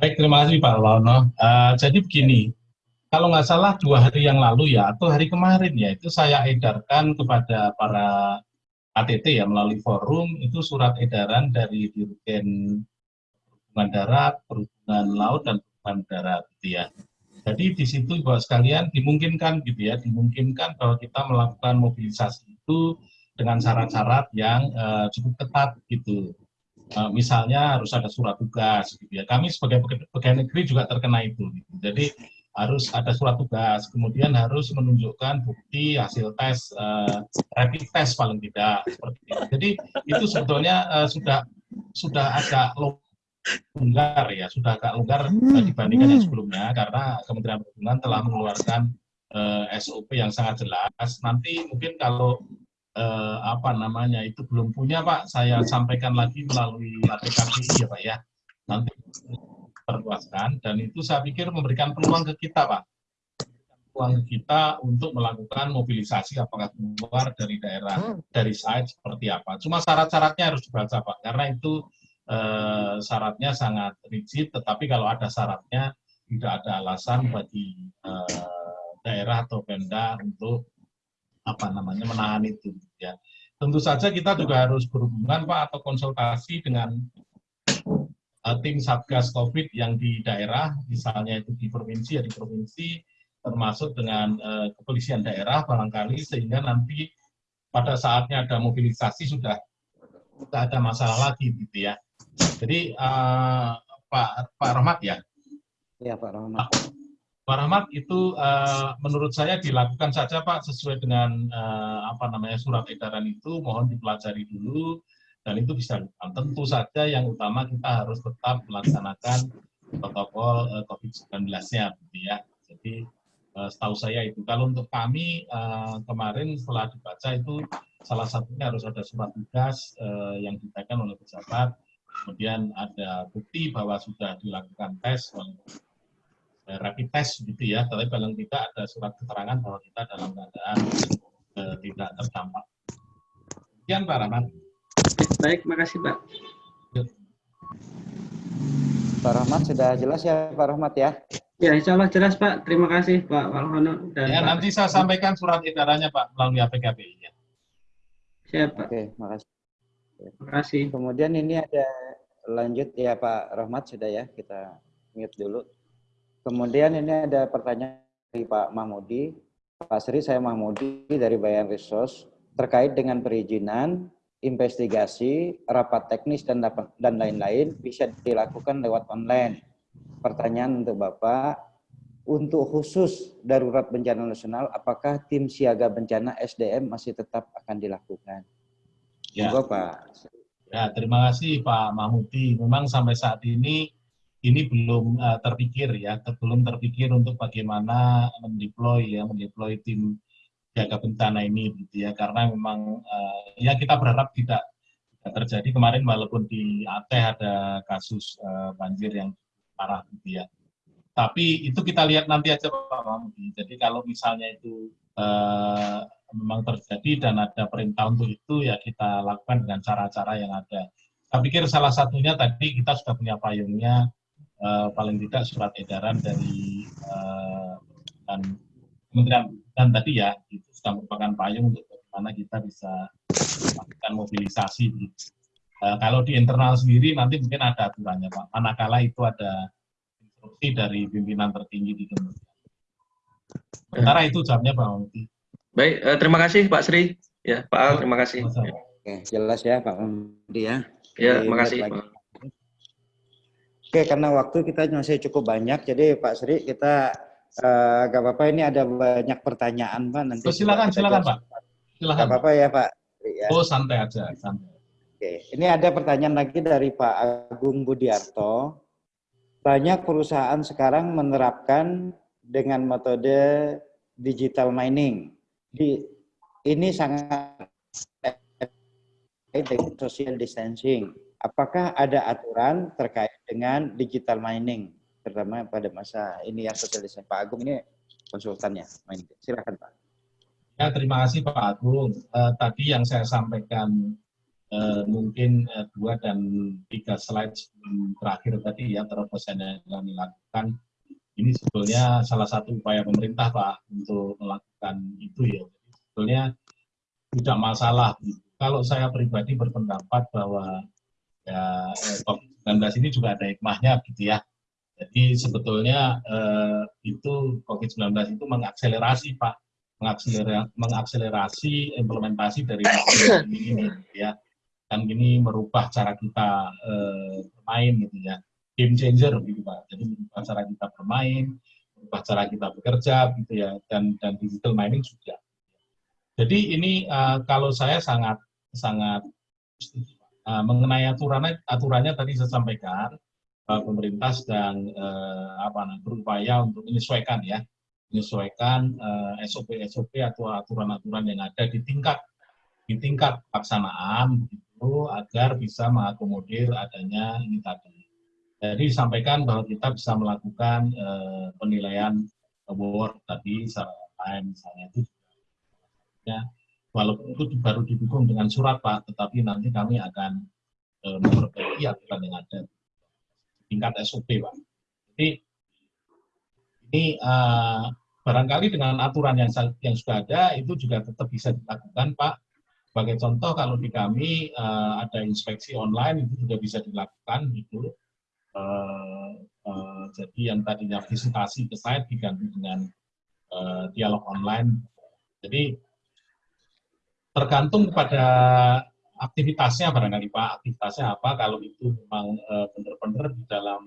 Baik, terima kasih Pak Lono. Uh, jadi begini, kalau nggak salah dua hari yang lalu ya, atau hari kemarin ya, itu saya edarkan kepada para ATT ya melalui forum itu surat edaran dari Dirjen Perhubungan Darat, Perhubungan Laut dan Perhubungan Darat gitu ya. Jadi di situ bahwa sekalian dimungkinkan gitu ya, dimungkinkan bahwa kita melakukan mobilisasi itu dengan syarat-syarat yang uh, cukup ketat gitu. Uh, misalnya harus ada surat tugas gitu ya. Kami sebagai pegawai negeri juga terkena itu. Gitu. Jadi harus ada surat tugas, kemudian harus menunjukkan bukti hasil tes, uh, rapid test paling tidak seperti itu. Jadi itu sebetulnya uh, sudah sudah agak longgar ya, sudah agak longgar uh, dibandingkan yang sebelumnya karena Kementerian Perhubungan telah mengeluarkan uh, SOP yang sangat jelas. Nanti mungkin kalau uh, apa namanya itu belum punya Pak, saya sampaikan lagi melalui APKPI ya Pak ya. Nanti perluaskan dan itu saya pikir memberikan peluang ke kita Pak. Peluang kita untuk melakukan mobilisasi apakah keluar dari daerah dari site seperti apa. Cuma syarat-syaratnya harus dibaca Pak. Karena itu eh, syaratnya sangat rigid tetapi kalau ada syaratnya tidak ada alasan bagi eh, daerah atau Pemda untuk apa namanya menahan itu ya. Tentu saja kita juga harus berhubungan Pak atau konsultasi dengan uh, tim Satgas COVID yang di daerah, misalnya itu di provinsi ya di provinsi, termasuk dengan uh, kepolisian daerah barangkali, sehingga nanti pada saatnya ada mobilisasi sudah tidak ada masalah lagi gitu ya. Jadi uh, Pak Pak Rahmat ya. Ya Pak Rahmat. Pak Rahmat itu uh, menurut saya dilakukan saja Pak sesuai dengan uh, apa namanya surat edaran itu mohon dipelajari dulu dan itu bisa tentu saja yang utama kita harus tetap melaksanakan protokol uh, COVID-19-nya gitu ya. Jadi uh, setahu saya itu kalau untuk kami uh, kemarin setelah dibaca itu salah satunya harus ada surat tugas yang ditekan oleh pejabat, kemudian ada bukti bahwa sudah dilakukan tes rapid test gitu ya, tapi paling tidak ada surat keterangan bahwa kita dalam keadaan tidak terdampak. Sekian Pak Rahmat. Baik, makasih Pak. Pak Rahmat sudah jelas ya Pak Rahmat ya? Ya, insya Allah jelas Pak. Terima kasih Pak Walhono. Dan ya, Pak. nanti saya sampaikan surat edarannya Pak melalui APKPI. Ya. Siap Pak. Oke, makasih. Terima kasih. Kemudian ini ada lanjut ya Pak Rahmat sudah ya kita mute dulu. Kemudian ini ada pertanyaan dari Pak Mahmudi. Pak Sri, saya Mahmudi dari Bayan Resource terkait dengan perizinan investigasi, rapat teknis, dan dan lain-lain bisa dilakukan lewat online. Pertanyaan untuk Bapak, untuk khusus darurat bencana nasional, apakah tim siaga bencana SDM masih tetap akan dilakukan? Ya. Monggo, Pak. Ya, terima kasih Pak Mahmudi. Memang sampai saat ini ini belum uh, terpikir ya, belum terpikir untuk bagaimana mendeploy ya, mendeploy tim jaga bencana ini gitu ya. Karena memang uh, ya kita berharap tidak, terjadi. Kemarin walaupun di Aceh ada kasus uh, banjir yang parah gitu ya. Tapi itu kita lihat nanti aja Pak Mahmudi jadi kalau misalnya itu uh, memang terjadi dan ada perintah untuk itu ya kita lakukan dengan cara-cara yang ada. Saya pikir salah satunya tadi kita sudah punya payungnya uh, paling tidak surat edaran dari uh, dan Kementerian dan tadi ya itu sudah merupakan payung untuk bagaimana kita bisa melakukan mobilisasi. Uh, kalau di internal sendiri nanti mungkin ada aturannya Pak. Manakala itu ada instruksi dari pimpinan tertinggi di Kementerian. Sementara itu jawabnya Pak Mungki. Baik, eh, terima kasih Pak Sri. Ya, Pak Al, terima kasih. Oke, jelas ya Pak Mahmudi ya. Ya, terima kasih. lagi. Pak. Oke, karena waktu kita masih cukup banyak, jadi Pak Sri kita eh, gak apa-apa ini ada banyak pertanyaan Pak. Nanti Oh, silakan, silakan. Pak. Gak Silakan. Pak. apa-apa ya Pak. Ya. Oh santai aja, santai. Oke, ini ada pertanyaan lagi dari Pak Agung Budiarto. Banyak perusahaan sekarang menerapkan dengan metode digital mining. Di, ini sangat dengan social distancing. Apakah ada aturan terkait dengan digital mining, terutama pada masa ini yang social distancing? Pak Agung ini konsultannya. Silakan Pak. Ya, terima kasih Pak Agung. Uh, tadi yang saya sampaikan uh, mungkin uh, dua dan tiga slide terakhir tadi ya terobosan yang dilakukan ini sebetulnya salah satu upaya pemerintah Pak untuk melakukan itu ya. Sebetulnya tidak masalah. Kalau saya pribadi berpendapat bahwa ya COVID-19 ini juga ada hikmahnya gitu ya. Jadi sebetulnya eh, itu COVID-19 itu mengakselerasi Pak, mengakselerasi, mengakselerasi implementasi dari ini, ini ya. Dan ini merubah cara kita eh, bermain gitu ya game changer gitu Pak. Jadi merubah cara kita bermain, merubah cara kita bekerja gitu ya, dan dan digital mining juga. Jadi ini uh, kalau saya sangat sangat uh, mengenai aturannya aturannya tadi saya sampaikan pemerintah sedang uh, apa berupaya untuk menyesuaikan ya. Menyesuaikan SOP-SOP atau aturan-aturan yang ada di tingkat di tingkat pelaksanaan itu agar bisa mengakomodir adanya ini tadi. Jadi disampaikan bahwa kita bisa melakukan penilaian award tadi secara misalnya itu. Ya walaupun itu baru didukung dengan surat Pak, tetapi nanti kami akan memperbaiki aturan yang ada tingkat SOP Pak. Jadi ini uh, barangkali dengan aturan yang yang sudah ada itu juga tetap bisa dilakukan Pak. Sebagai contoh kalau di kami uh, ada inspeksi online itu juga bisa dilakukan gitu Uh, uh, jadi yang tadinya visitasi ke site diganti dengan uh, dialog online. Jadi tergantung kepada aktivitasnya barangkali Pak, aktivitasnya apa kalau itu memang benar-benar di dalam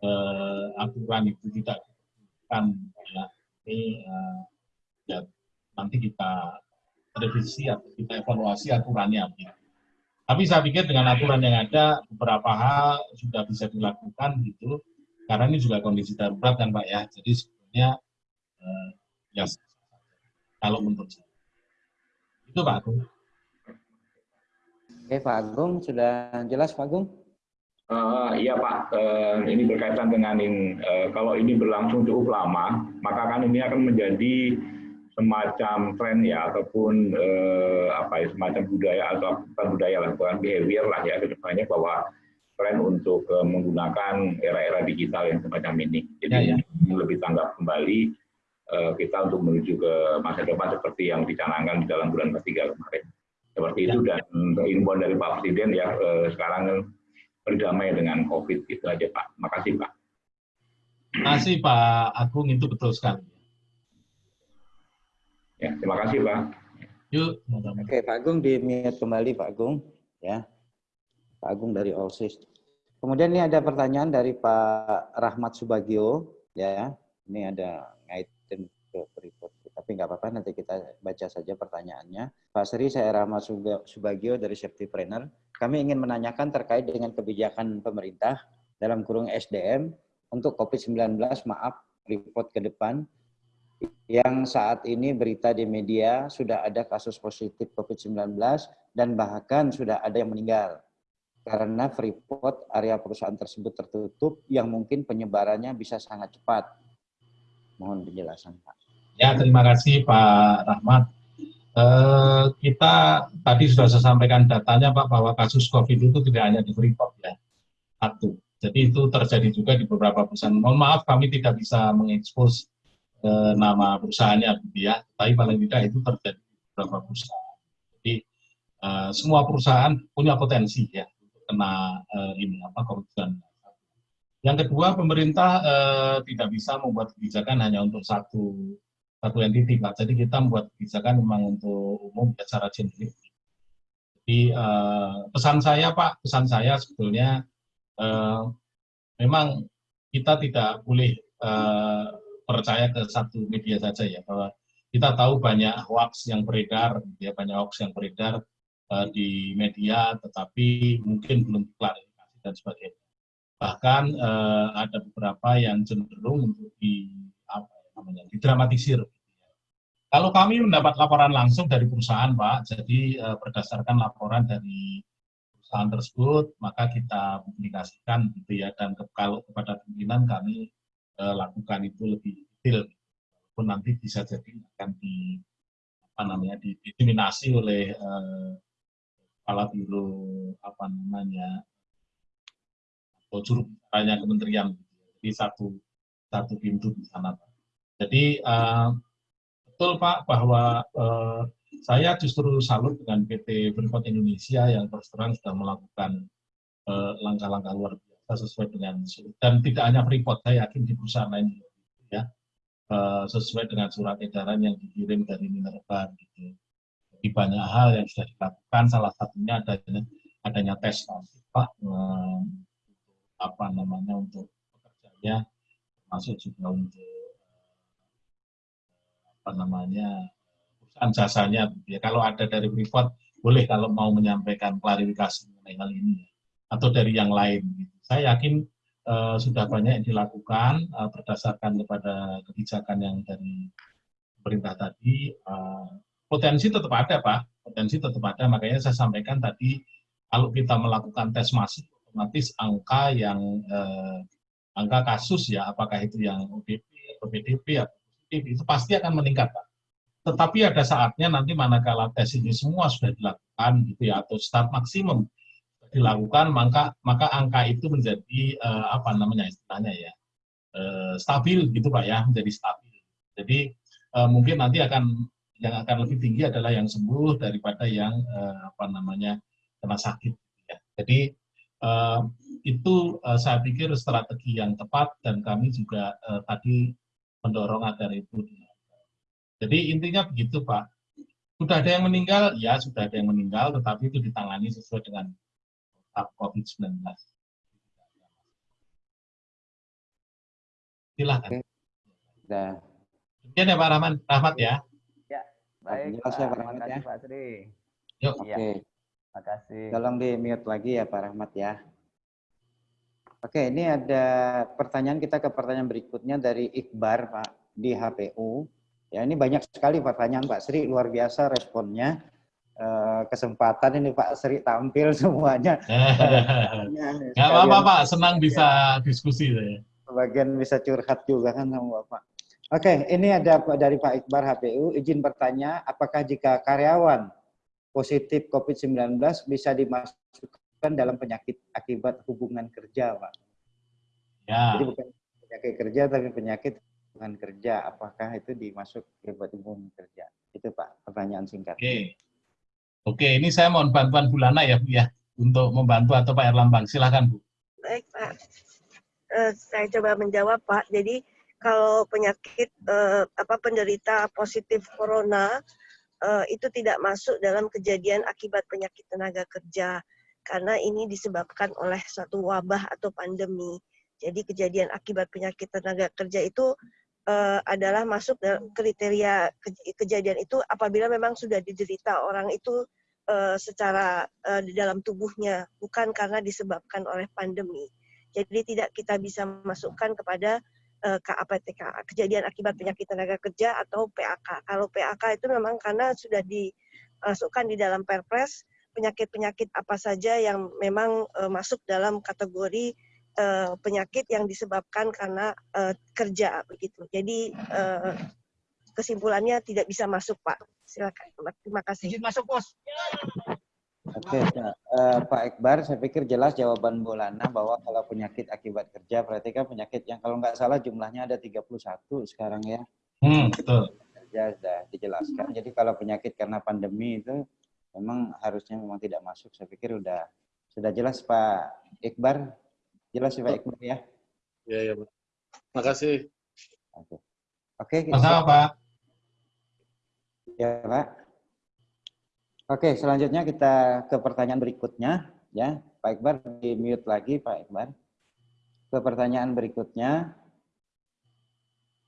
uh, aturan itu tidak kan ya ini uh, ya nanti kita revisi atau kita evaluasi aturannya. Ya. Tapi saya pikir dengan aturan yang ada, beberapa hal sudah bisa dilakukan gitu, karena ini juga kondisi darurat kan Pak ya. Jadi sebenarnya eh, ya kalau menurut saya. Itu Pak. Oke Pak Agung, sudah jelas Pak Agung? Uh, iya Pak, uh, ini berkaitan dengan ini, uh, kalau ini berlangsung cukup lama, maka kan ini akan menjadi semacam tren ya ataupun eh, apa ya semacam budaya atau bukan budaya lah bukan behavior lah ya ke depannya bahwa tren untuk eh, menggunakan era-era digital yang semacam ini. Jadi ya, ya. lebih tanggap kembali eh, kita untuk menuju ke masa depan seperti yang dicanangkan di dalam bulan ketiga kemarin. Seperti itu dan imbauan dari Pak Presiden ya eh, sekarang berdamai dengan COVID itu aja Pak. Makasih Pak. Terima kasih Pak Agung itu betul sekali. Ya, terima kasih Pak. Yuk. Oke, Pak Agung di mute kembali Pak Agung. Ya, Pak Agung dari Allsys. Kemudian ini ada pertanyaan dari Pak Rahmat Subagio. Ya, ini ada ngaitin ke report. Tapi nggak apa-apa, nanti kita baca saja pertanyaannya. Pak Sri, saya Rahmat Subagio dari Safety Planner. Kami ingin menanyakan terkait dengan kebijakan pemerintah dalam kurung SDM untuk COVID-19, maaf, report ke depan, yang saat ini berita di media sudah ada kasus positif COVID-19 dan bahkan sudah ada yang meninggal karena Freeport area perusahaan tersebut tertutup yang mungkin penyebarannya bisa sangat cepat. Mohon penjelasan Pak. Ya terima kasih Pak Rahmat. Eh, kita tadi sudah saya sampaikan datanya Pak bahwa kasus COVID itu tidak hanya di Freeport ya. Satu. Jadi itu terjadi juga di beberapa perusahaan. Mohon maaf kami tidak bisa mengekspos ke nama perusahaannya gitu ya. Tapi paling tidak itu terjadi di beberapa perusahaan. Jadi uh, semua perusahaan punya potensi ya untuk kena uh, ini apa COVID-19. Yang kedua, pemerintah uh, tidak bisa membuat kebijakan hanya untuk satu satu entiti, Pak. Jadi kita membuat kebijakan memang untuk umum secara generik. Jadi uh, pesan saya, Pak, pesan saya sebetulnya uh, memang kita tidak boleh uh, percaya ke satu media saja ya bahwa kita tahu banyak hoax yang beredar ya banyak hoax yang beredar uh, di media tetapi mungkin belum klarifikasi dan sebagainya bahkan uh, ada beberapa yang cenderung untuk di ya namanya didramatisir. Kalau kami mendapat laporan langsung dari perusahaan, Pak, jadi eh, berdasarkan laporan dari perusahaan tersebut, maka kita publikasikan gitu ya, dan ke, kalau kepada pimpinan kami eh, lakukan itu lebih detail, pun nanti bisa jadi akan di apa namanya didiskriminasi oleh eh, kepala biro apa namanya atau juru kementerian, jadi satu satu pintu di sana, Pak. Jadi eh, betul Pak bahwa eh, saya justru salut dengan PT Freeport Indonesia yang terus terang sudah melakukan eh, langkah-langkah luar biasa sesuai dengan dan tidak hanya Freeport, saya yakin di perusahaan lain gitu ya. Eh, sesuai dengan surat edaran yang dikirim dari Minerba gitu. Jadi banyak hal yang sudah dilakukan, salah satunya adanya adanya tes Pak eh, apa namanya untuk pekerjanya masuk juga untuk apa namanya perusahaan jasanya ya. Kalau ada dari Freeport boleh kalau mau menyampaikan klarifikasi mengenai hal ini atau dari yang lain. Saya yakin uh, sudah banyak yang dilakukan uh, berdasarkan kepada kebijakan yang dari pemerintah tadi. Uh, potensi tetap ada Pak, potensi tetap ada. Makanya saya sampaikan tadi kalau kita melakukan tes masif otomatis angka yang uh, angka kasus ya apakah itu yang ODP atau PDP atau itu pasti akan meningkat, Pak. Tetapi ada saatnya nanti manakala tes ini semua sudah dilakukan gitu ya atau start maksimum dilakukan maka maka angka itu menjadi uh, apa namanya istilahnya ya uh, stabil gitu Pak ya menjadi stabil. Jadi uh, mungkin nanti akan yang akan lebih tinggi adalah yang sembuh daripada yang uh, apa namanya kena sakit. Gitu ya. Jadi uh, itu uh, saya pikir strategi yang tepat dan kami juga uh, tadi mendorong agar itu Jadi intinya begitu Pak. Sudah ada yang meninggal, ya sudah ada yang meninggal, tetapi itu ditangani sesuai dengan COVID-19. Silahkan. Oke. Sudah. Demikian ya Pak Rahman, Rahmat ya. Ya, baik. Jelas ya, Pak Terima Rahmat, kasih ya. Pak Sri. Yuk. Oke. Terima kasih. Tolong di mute lagi ya Pak Rahmat ya. Oke, ini ada pertanyaan kita ke pertanyaan berikutnya dari Iqbar Pak di HPU. Ya, ini banyak sekali pertanyaan Pak Sri, luar biasa responnya. Eh, kesempatan ini Pak Sri tampil semuanya. Nggak apa-apa Pak, senang bisa diskusi saya. Bagian bisa curhat juga kan sama Bapak. Oke, ini ada Pak- dari Pak Iqbar HPU. Izin bertanya, apakah jika karyawan positif COVID-19 bisa dimasukkan dalam penyakit akibat hubungan kerja, Pak? Ya. Jadi bukan penyakit kerja, tapi penyakit hubungan kerja. Apakah itu dimasuk akibat hubungan kerja? Itu Pak, pertanyaan singkat. Oke. Oke, ini saya mohon bantuan Bu Lana ya, Bu ya, untuk membantu atau Pak Erlambang. Silakan Bu. Baik, Pak. Eh, saya coba menjawab, Pak. Jadi kalau penyakit eh, apa penderita positif corona eh, itu tidak masuk dalam kejadian akibat penyakit tenaga kerja karena ini disebabkan oleh suatu wabah atau pandemi. Jadi kejadian akibat penyakit tenaga kerja itu eh, adalah masuk dalam kriteria ke- kejadian itu apabila memang sudah diderita orang itu eh, secara eh, di dalam tubuhnya bukan karena disebabkan oleh pandemi. Jadi tidak kita bisa masukkan kepada eh, KAPTK, kejadian akibat penyakit tenaga kerja atau PAK. Kalau PAK itu memang karena sudah dimasukkan di dalam Perpres penyakit-penyakit apa saja yang memang eh, masuk dalam kategori eh, penyakit yang disebabkan karena eh, kerja begitu. Jadi eh, kesimpulannya tidak bisa masuk, Pak. Silakan. Terima kasih. masuk, Bos. Oke, Pak. Eh, Pak Iqbar, saya pikir jelas jawaban Bu Lana bahwa kalau penyakit akibat kerja, berarti kan penyakit yang kalau nggak salah jumlahnya ada 31 sekarang ya. Hmm, betul. Kerja sudah dijelaskan. Jadi kalau penyakit karena pandemi itu memang harusnya memang tidak masuk. Saya pikir udah sudah jelas Pak Iqbar. Jelas ya Pak Iqbar ya. Iya, iya, Pak. Makasih. Oke. Oke, Sama Pak. Ya, Pak. Oke, selanjutnya kita ke pertanyaan berikutnya, ya. Pak Iqbar di mute lagi, Pak Iqbar. Ke pertanyaan berikutnya,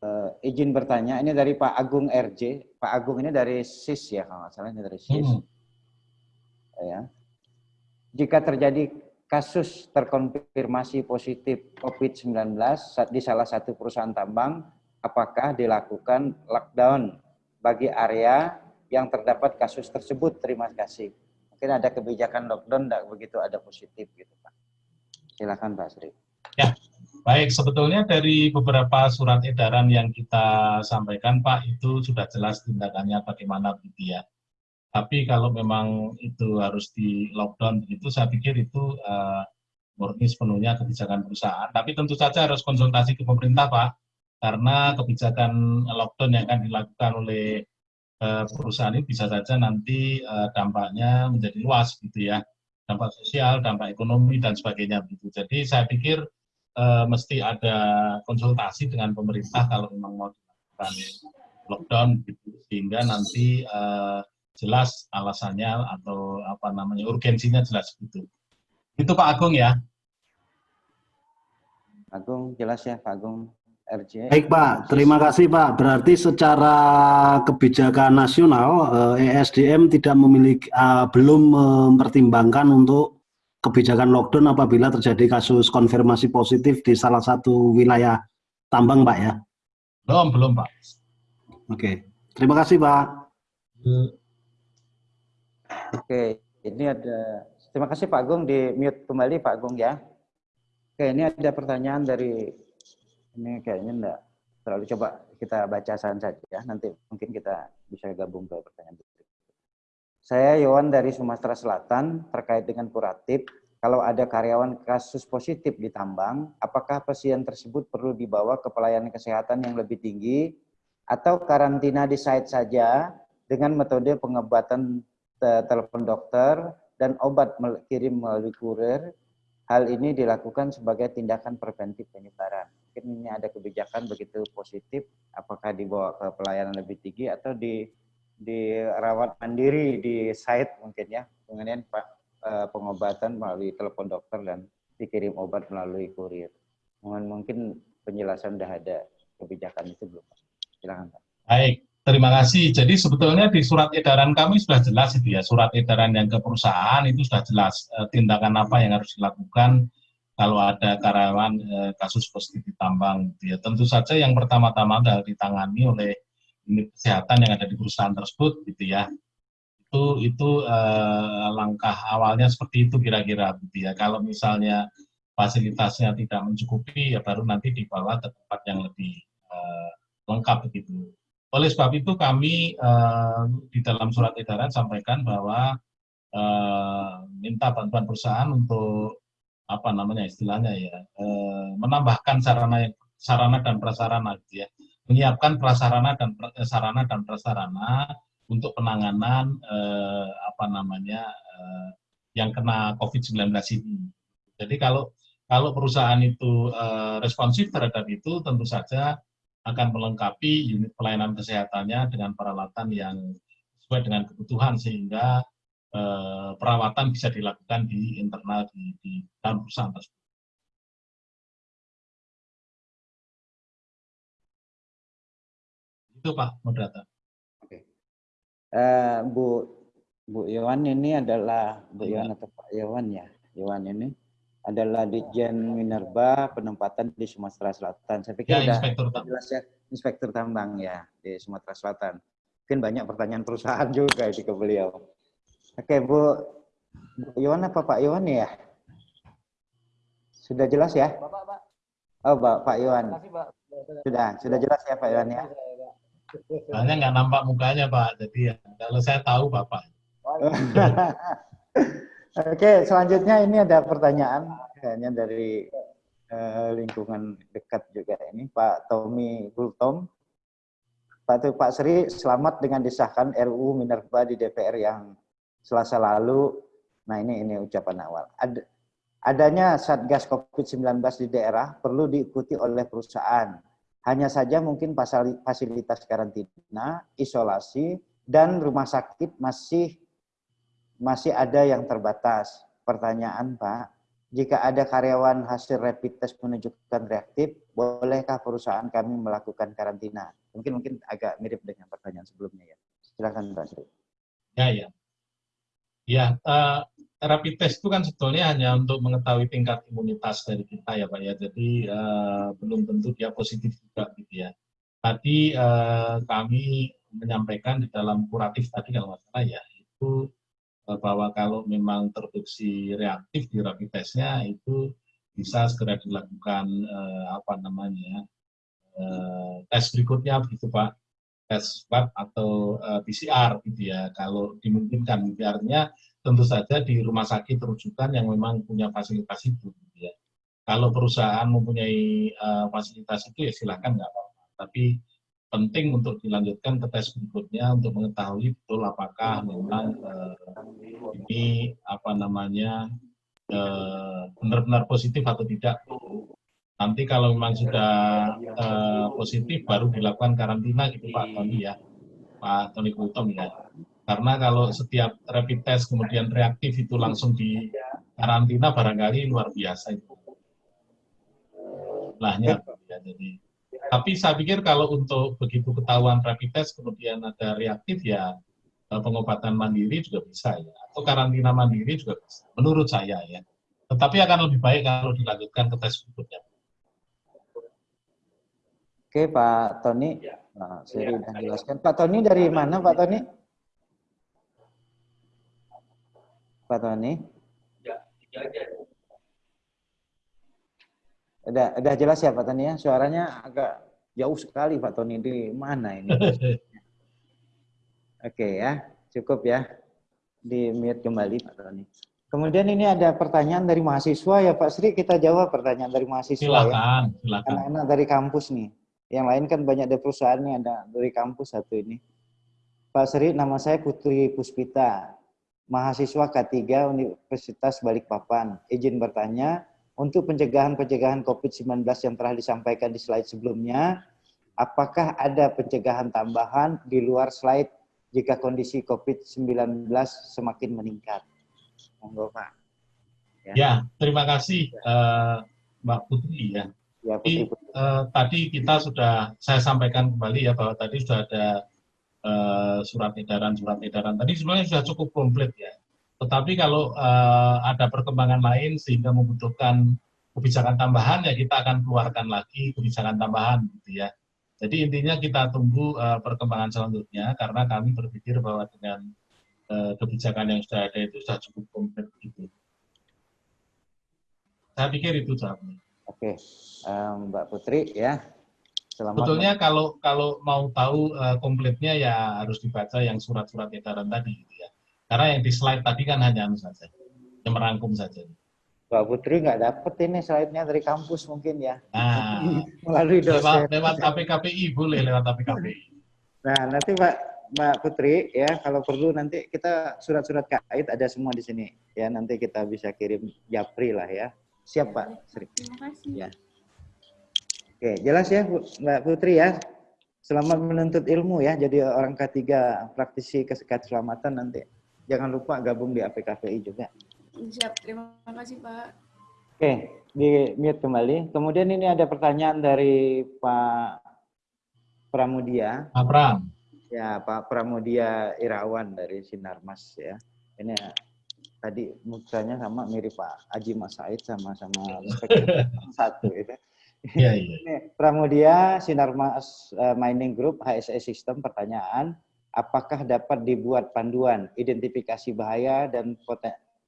eh, izin bertanya, ini dari Pak Agung RJ. Pak Agung ini dari SIS ya, kalau nggak salah ini dari SIS. Hmm. Ya. Jika terjadi kasus terkonfirmasi positif COVID-19 di salah satu perusahaan tambang, apakah dilakukan lockdown bagi area yang terdapat kasus tersebut. Terima kasih. Mungkin ada kebijakan lockdown tidak begitu ada positif gitu Pak. Silakan Pak Sri. Ya, baik. Sebetulnya dari beberapa surat edaran yang kita sampaikan, Pak, itu sudah jelas tindakannya bagaimana begitu ya. Tapi kalau memang itu harus di lockdown begitu, saya pikir itu uh, murni sepenuhnya kebijakan perusahaan. Tapi tentu saja harus konsultasi ke pemerintah, Pak, karena kebijakan lockdown yang akan dilakukan oleh uh, perusahaan ini bisa saja nanti uh, dampaknya menjadi luas, gitu ya, dampak sosial, dampak ekonomi dan sebagainya. Begitu. Jadi saya pikir uh, mesti ada konsultasi dengan pemerintah kalau memang mau dilakukan lockdown, gitu, sehingga nanti uh, jelas alasannya atau apa namanya urgensinya jelas gitu. Itu Pak Agung ya. Agung jelas ya Pak Agung RJ. Baik Pak, terima kasih Pak. Berarti secara kebijakan nasional ESDM tidak memiliki uh, belum mempertimbangkan untuk kebijakan lockdown apabila terjadi kasus konfirmasi positif di salah satu wilayah tambang Pak ya. Belum, belum Pak. Oke, terima kasih Pak. Oke, ini ada. Terima kasih Pak Agung di mute kembali Pak Agung ya. Oke, ini ada pertanyaan dari ini kayaknya enggak terlalu coba kita baca saja ya. Nanti mungkin kita bisa gabung ke pertanyaan berikutnya. Saya Yowan dari Sumatera Selatan terkait dengan kuratif. Kalau ada karyawan kasus positif di tambang, apakah pasien tersebut perlu dibawa ke pelayanan kesehatan yang lebih tinggi atau karantina di site saja dengan metode pengobatan telepon dokter, dan obat kirim melalui kurir. Hal ini dilakukan sebagai tindakan preventif penyebaran. Mungkin ini ada kebijakan begitu positif, apakah dibawa ke pelayanan lebih tinggi atau di dirawat mandiri di site mungkin ya. Kemudian Pak pengobatan melalui telepon dokter dan dikirim obat melalui kurir. Mungkin penjelasan sudah ada kebijakan itu belum? Silakan Pak. Baik, Terima kasih. Jadi sebetulnya di surat edaran kami sudah jelas itu ya, surat edaran yang ke perusahaan itu sudah jelas eh, tindakan apa yang harus dilakukan kalau ada karyawan eh, kasus positif di tambang. Gitu ya. Tentu saja yang pertama-tama adalah ditangani oleh unit kesehatan yang ada di perusahaan tersebut, gitu ya. Itu itu eh, langkah awalnya seperti itu kira-kira, gitu ya. Kalau misalnya fasilitasnya tidak mencukupi, ya baru nanti dibawa ke tempat yang lebih eh, lengkap begitu. Oleh sebab itu kami uh, di dalam surat edaran sampaikan bahwa uh, minta bantuan perusahaan untuk apa namanya istilahnya ya uh, menambahkan sarana sarana dan prasarana gitu ya menyiapkan prasarana dan sarana dan prasarana untuk penanganan uh, apa namanya uh, yang kena COVID-19 ini. Jadi kalau kalau perusahaan itu uh, responsif terhadap itu tentu saja akan melengkapi unit pelayanan kesehatannya dengan peralatan yang sesuai dengan kebutuhan sehingga eh, perawatan bisa dilakukan di internal di, di dalam perusahaan tersebut. Itu Pak Moderator. Oke. Uh, Bu Bu Iwan ini adalah Bu Iwan atau Pak Iwan ya? Iwan ini adalah Ditjen Minerba penempatan di Sumatera Selatan. Saya pikir ya, inspektur tambang. jelas ya, inspektur tambang ya di Sumatera Selatan. Mungkin banyak pertanyaan perusahaan juga itu ke beliau. Oke, Bu, Bu Iwan apa Pak Iwan ya? Sudah jelas ya? Bapak, Pak. Oh, Pak, Pak Iwan. Kasih, Pak. Sudah, sudah jelas ya Pak Iwan ya? Soalnya nggak nampak mukanya Pak, jadi ya, kalau saya tahu Bapak. Oke, selanjutnya ini ada pertanyaan kayaknya dari uh, lingkungan dekat juga ini Pak Tommy Gultom. Pak Pak Sri, selamat dengan disahkan RUU Minerba di DPR yang Selasa lalu. Nah ini ini ucapan awal. Ad, adanya Satgas COVID-19 di daerah perlu diikuti oleh perusahaan. Hanya saja mungkin fasilitas karantina, isolasi, dan rumah sakit masih masih ada yang terbatas. Pertanyaan Pak, jika ada karyawan hasil rapid test menunjukkan reaktif, bolehkah perusahaan kami melakukan karantina? Mungkin mungkin agak mirip dengan pertanyaan sebelumnya ya. Silakan Pak Sri. Ya, ya. Ya, uh, rapid test itu kan sebetulnya hanya untuk mengetahui tingkat imunitas dari kita ya Pak ya. Jadi uh, belum tentu dia positif juga gitu ya. Tadi uh, kami menyampaikan di dalam kuratif tadi kalau nggak salah ya itu bahwa kalau memang terbukti reaktif di rapid testnya itu bisa segera dilakukan eh, apa namanya eh, tes berikutnya begitu Pak. Tes swab atau eh, PCR gitu ya. Kalau dimungkinkan PCR-nya tentu saja di rumah sakit rujukan yang memang punya fasilitas itu gitu ya. Kalau perusahaan mempunyai uh, fasilitas itu ya silakan nggak apa-apa. Tapi penting untuk dilanjutkan ke tes berikutnya untuk mengetahui betul apakah memang uh, ini apa namanya benar-benar uh, positif atau tidak. Nanti kalau memang sudah uh, positif baru dilakukan karantina gitu Pak Tony ya, Pak Tony Kultom ya. Karena kalau setiap rapid test kemudian reaktif itu langsung di karantina barangkali luar biasa itu jumlahnya ya jadi tapi saya pikir kalau untuk begitu ketahuan rapid test kemudian ada reaktif ya eh, pengobatan mandiri juga bisa ya. Atau karantina mandiri juga bisa menurut saya ya. Tetapi akan lebih baik kalau dilanjutkan ke tes berikutnya. Oke Pak Tony, nah, saya sudah jelaskan. Pak Tony dari mana Pak Tony? Pak Tony? Udah, udah jelas ya Pak Tony ya? Suaranya agak jauh sekali Pak Tony. Di mana ini? Oke ya, cukup ya. Di mute kembali Pak Tony. Kemudian ini ada pertanyaan dari mahasiswa ya Pak Sri, kita jawab pertanyaan dari mahasiswa silakan, ya. Silakan, Anak-anak dari kampus nih. Yang lain kan banyak dari perusahaan nih, ada dari kampus satu ini. Pak Sri, nama saya Putri Puspita, mahasiswa K3 Universitas Balikpapan. Izin bertanya, untuk pencegahan-pencegahan COVID-19 yang telah disampaikan di slide sebelumnya, apakah ada pencegahan tambahan di luar slide jika kondisi COVID-19 semakin meningkat? Monggo Pak. Ya, ya terima kasih uh, Mbak Putri ya. ya Putri, Putri. Uh, tadi kita sudah, saya sampaikan kembali ya bahwa tadi sudah ada uh, surat edaran, surat edaran. Tadi sebenarnya sudah cukup komplit ya tetapi kalau uh, ada perkembangan lain sehingga membutuhkan kebijakan tambahan, ya kita akan keluarkan lagi kebijakan tambahan, gitu ya. Jadi intinya kita tunggu uh, perkembangan selanjutnya, karena kami berpikir bahwa dengan uh, kebijakan yang sudah ada itu sudah cukup komplit. Gitu. Saya pikir itu jawabnya. Oke, um, Mbak Putri ya. Selamat Betulnya kalau kalau mau tahu uh, komplitnya ya harus dibaca yang surat-surat edaran tadi, gitu ya. Karena yang di slide tadi kan hanya anu saja, yang merangkum saja. Mbak Putri nggak dapet ini slide-nya dari kampus mungkin ya. Nah, melalui dosen. Lewat, lewat APKPI boleh lewat APKPI. Nah, nanti Mbak Mbak Putri ya kalau perlu nanti kita surat-surat kait ada semua di sini ya nanti kita bisa kirim Japri lah ya. Siap Pak Sri. Terima kasih. Ya. Oke, jelas ya Mbak Putri ya. Selamat menuntut ilmu ya jadi orang ketiga praktisi keselamatan nanti jangan lupa gabung di APKPI juga. Siap, terima kasih Pak. Oke, di mute kembali. Kemudian ini ada pertanyaan dari Pak Pramudia. Pak Pram. Ya, Pak Pramudia Irawan dari Sinarmas ya. Ini tadi mukanya sama mirip Pak Aji Mas Said sama-sama satu itu. Iya, iya. Ini Pramudia Sinarmas uh, Mining Group HSE System pertanyaan apakah dapat dibuat panduan identifikasi bahaya dan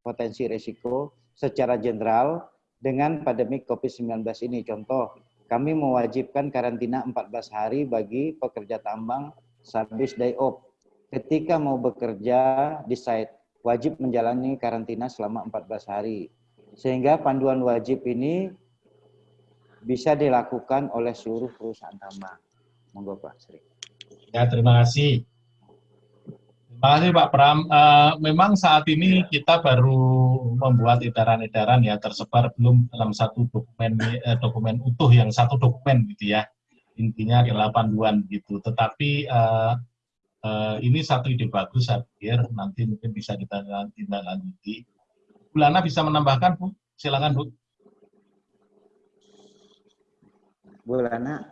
potensi risiko secara general dengan pandemi COVID-19 ini. Contoh, kami mewajibkan karantina 14 hari bagi pekerja tambang service day off. Ketika mau bekerja di site, wajib menjalani karantina selama 14 hari. Sehingga panduan wajib ini bisa dilakukan oleh seluruh perusahaan tambang. Monggo Pak Sri. Ya, terima kasih. Terima kasih Pak Pram. Uh, memang saat ini kita baru membuat edaran-edaran ya tersebar belum dalam satu dokumen eh, dokumen utuh yang satu dokumen gitu ya. Intinya adalah panduan gitu. Tetapi uh, uh, ini satu ide bagus saya pikir nanti mungkin bisa kita tindak lanjuti. Bulana bisa menambahkan Bu? Silakan Bu. Bulana.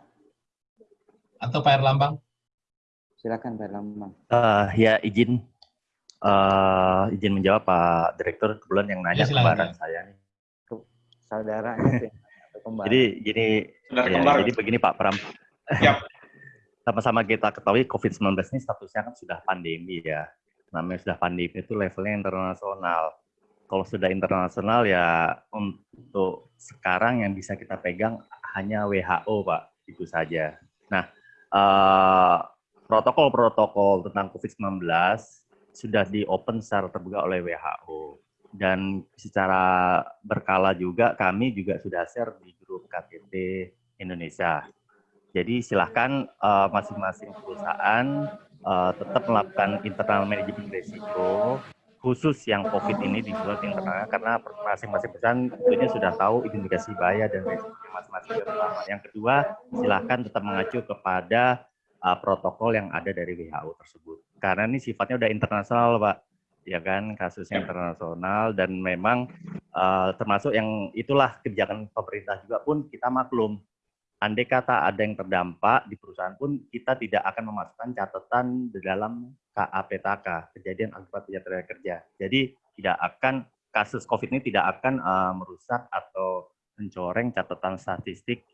Atau Pak Erlambang? Silakan Pak Lambang. Uh, ya izin uh, izin menjawab Pak Direktur kebetulan yang nanya ya, kembaran saya nih. Saudaranya sih. Jadi gini ya, jadi begini Pak Pram. Yep. sama-sama kita ketahui COVID-19 ini statusnya kan sudah pandemi ya. Namanya sudah pandemi itu levelnya internasional. Kalau sudah internasional ya untuk sekarang yang bisa kita pegang hanya WHO Pak, itu saja. Nah, eh, protokol-protokol tentang COVID-19 sudah di open secara terbuka oleh WHO dan secara berkala juga kami juga sudah share di grup KTT Indonesia. Jadi silahkan uh, masing-masing perusahaan uh, tetap melakukan internal manajemen risiko khusus yang COVID ini dibuat internal karena masing-masing perusahaan tentunya sudah tahu identifikasi bahaya dan risikonya masing-masing Yang kedua, silahkan tetap mengacu kepada uh, protokol yang ada dari WHO tersebut. Karena ini sifatnya udah internasional, Pak. Ya kan, kasusnya internasional dan memang uh, termasuk yang itulah kebijakan pemerintah juga pun kita maklum. Andai kata ada yang terdampak di perusahaan pun kita tidak akan memasukkan catatan di dalam KAPTK, kejadian akibat tidak kerja. Jadi tidak akan kasus COVID ini tidak akan uh, merusak atau mencoreng catatan statistik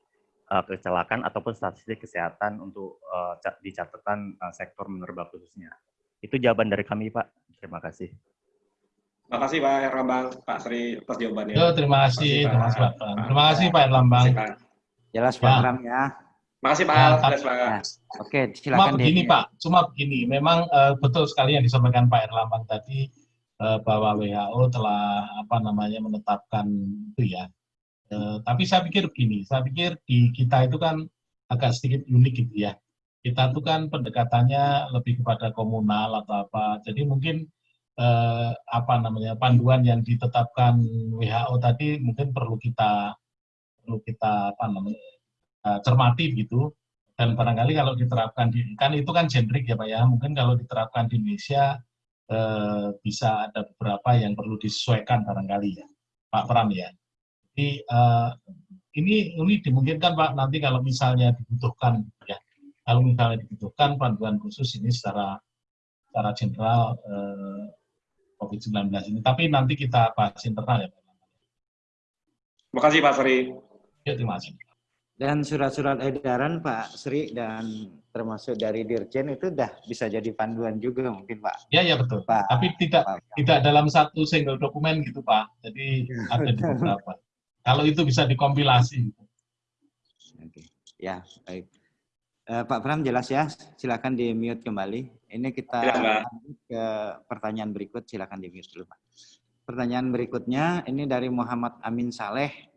uh, kecelakaan ataupun statistik kesehatan untuk uh, di catatan uh, sektor mineral khususnya. Itu jawaban dari kami, Pak. Terima kasih. Terima kasih Pak Erlambang, Pak Sri atas jawabannya. Yo, terima kasih, terima kasih Pak. Terima kasih Pak Erlambang. Jelas Pak ya. Ram ya. Terima kasih Pak. Ya, jelas Pak. Ya. Oke, silakan. Cuma begini Pak, cuma begini. Memang uh, betul sekali yang disampaikan Pak Erlambang tadi uh, bahwa WHO telah apa namanya menetapkan itu ya Eh, tapi saya pikir begini, saya pikir di kita itu kan agak sedikit unik gitu ya. Kita itu kan pendekatannya lebih kepada komunal atau apa. Jadi mungkin eh, apa namanya panduan yang ditetapkan WHO tadi mungkin perlu kita perlu kita apa namanya eh, cermati gitu. Dan barangkali kalau diterapkan di kan itu kan generik ya Pak ya. Mungkin kalau diterapkan di Indonesia eh, bisa ada beberapa yang perlu disesuaikan barangkali ya, Pak Pram ya. Jadi uh, ini ini dimungkinkan Pak nanti kalau misalnya dibutuhkan ya kalau misalnya dibutuhkan panduan khusus ini secara secara general uh, eh, COVID-19 ini. Tapi nanti kita bahas internal ya Pak. Terima kasih Pak Sri. Ya, terima kasih. Dan surat-surat edaran Pak Sri dan termasuk dari Dirjen itu sudah bisa jadi panduan juga mungkin Pak. Ya ya betul. Pak. Tapi tidak Pak. tidak dalam satu single dokumen gitu Pak. Jadi ada di beberapa. Kalau itu bisa dikompilasi. Oke, ya baik. Uh, Pak Pram jelas ya, silakan di mute kembali. Ini kita ya, ke pertanyaan berikut, silakan di mute dulu Pak. Pertanyaan berikutnya ini dari Muhammad Amin Saleh.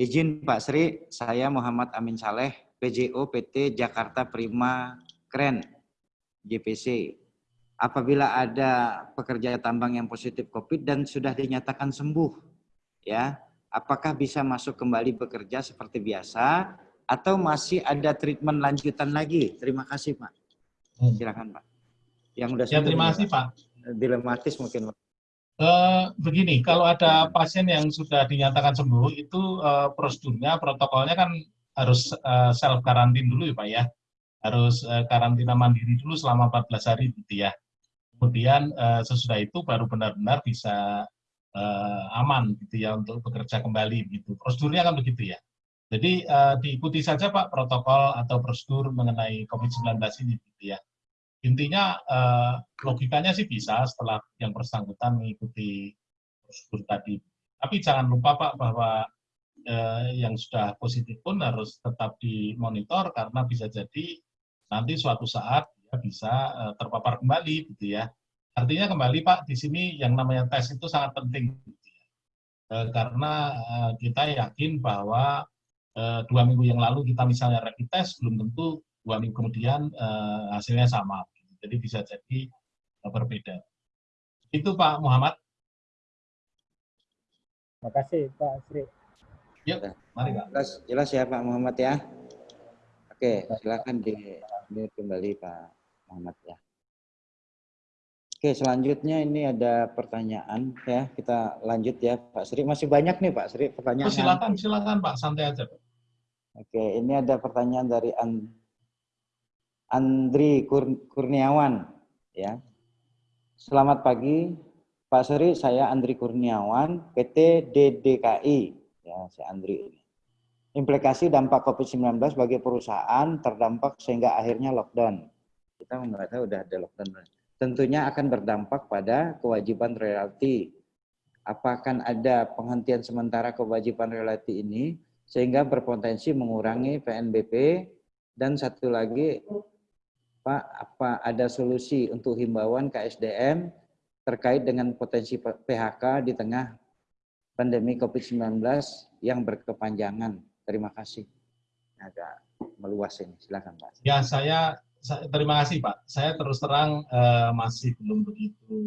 Izin Pak Sri, saya Muhammad Amin Saleh, PJO PT Jakarta Prima Keren, JPC. Apabila ada pekerja tambang yang positif COVID dan sudah dinyatakan sembuh, ya apakah bisa masuk kembali bekerja seperti biasa atau masih ada treatment lanjutan lagi? Terima kasih Pak. Hmm. Silakan Pak. Yang sudah ya, terima kasih Pak. Dilematis mungkin Pak. Uh, begini, kalau ada pasien yang sudah dinyatakan sembuh, itu uh, prosedurnya, protokolnya kan harus uh, self karantin dulu ya Pak ya. Harus uh, karantina mandiri dulu selama 14 hari gitu ya. Kemudian uh, sesudah itu baru benar-benar bisa uh, aman gitu ya untuk bekerja kembali gitu. Prosedurnya kan begitu ya. Jadi uh, diikuti saja Pak protokol atau prosedur mengenai COVID-19 ini gitu ya. Intinya uh, logikanya sih bisa setelah yang bersangkutan mengikuti prosedur tadi. Tapi jangan lupa Pak bahwa uh, yang sudah positif pun harus tetap dimonitor karena bisa jadi nanti suatu saat ya bisa terpapar kembali gitu ya. Artinya kembali Pak, di sini yang namanya tes itu sangat penting. E, karena e, kita yakin bahwa e, dua minggu yang lalu kita misalnya rapid test, belum tentu dua minggu kemudian e, hasilnya sama. Jadi bisa jadi e, berbeda. Itu Pak Muhammad. Terima kasih Pak Sri. Yuk, mari Pak. Jelas, jelas ya Pak Muhammad ya. Oke, silakan di, di kembali Pak Muhammad ya. Oke, selanjutnya ini ada pertanyaan ya. Kita lanjut ya, Pak Sri. Masih banyak nih, Pak Sri, pertanyaan. Oh, silakan, silakan, Pak. Santai aja, Pak. Oke, ini ada pertanyaan dari And Andri Kur Kurniawan ya. Selamat pagi, Pak Sri. Saya Andri Kurniawan, PT DDKI. Ya, saya Andri. implikasi dampak COVID-19 bagi perusahaan terdampak sehingga akhirnya lockdown. Kita membaca udah ada lockdown. Tentunya akan berdampak pada kewajiban royalti. Apakah ada penghentian sementara kewajiban royalti ini sehingga berpotensi mengurangi PNBP dan satu lagi Pak apa ada solusi untuk himbauan KSDM terkait dengan potensi PHK di tengah pandemi COVID-19 yang berkepanjangan. Terima kasih. Agak meluas ini. Silakan Pak. Ya, saya, saya terima kasih Pak. Saya terus terang uh, masih belum begitu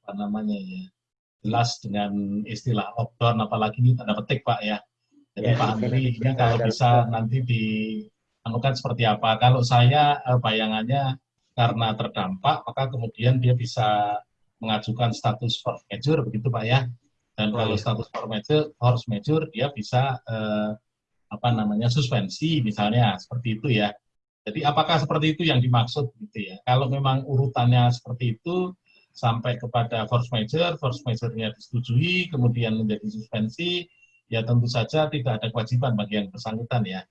apa namanya ya jelas dengan istilah lockdown apalagi ini tanda petik Pak ya. Jadi ya, Pak Andri ini kalau bisa nanti di anukan seperti apa. Kalau saya uh, bayangannya karena terdampak maka kemudian dia bisa mengajukan status force majeure begitu Pak ya. Dan oh, kalau iya. status force majeure, force majeure dia bisa uh, apa namanya suspensi misalnya seperti itu ya. Jadi apakah seperti itu yang dimaksud gitu ya? Kalau memang urutannya seperti itu sampai kepada force majeure, force majeure-nya disetujui, kemudian menjadi suspensi, ya tentu saja tidak ada kewajiban bagi yang bersangkutan ya.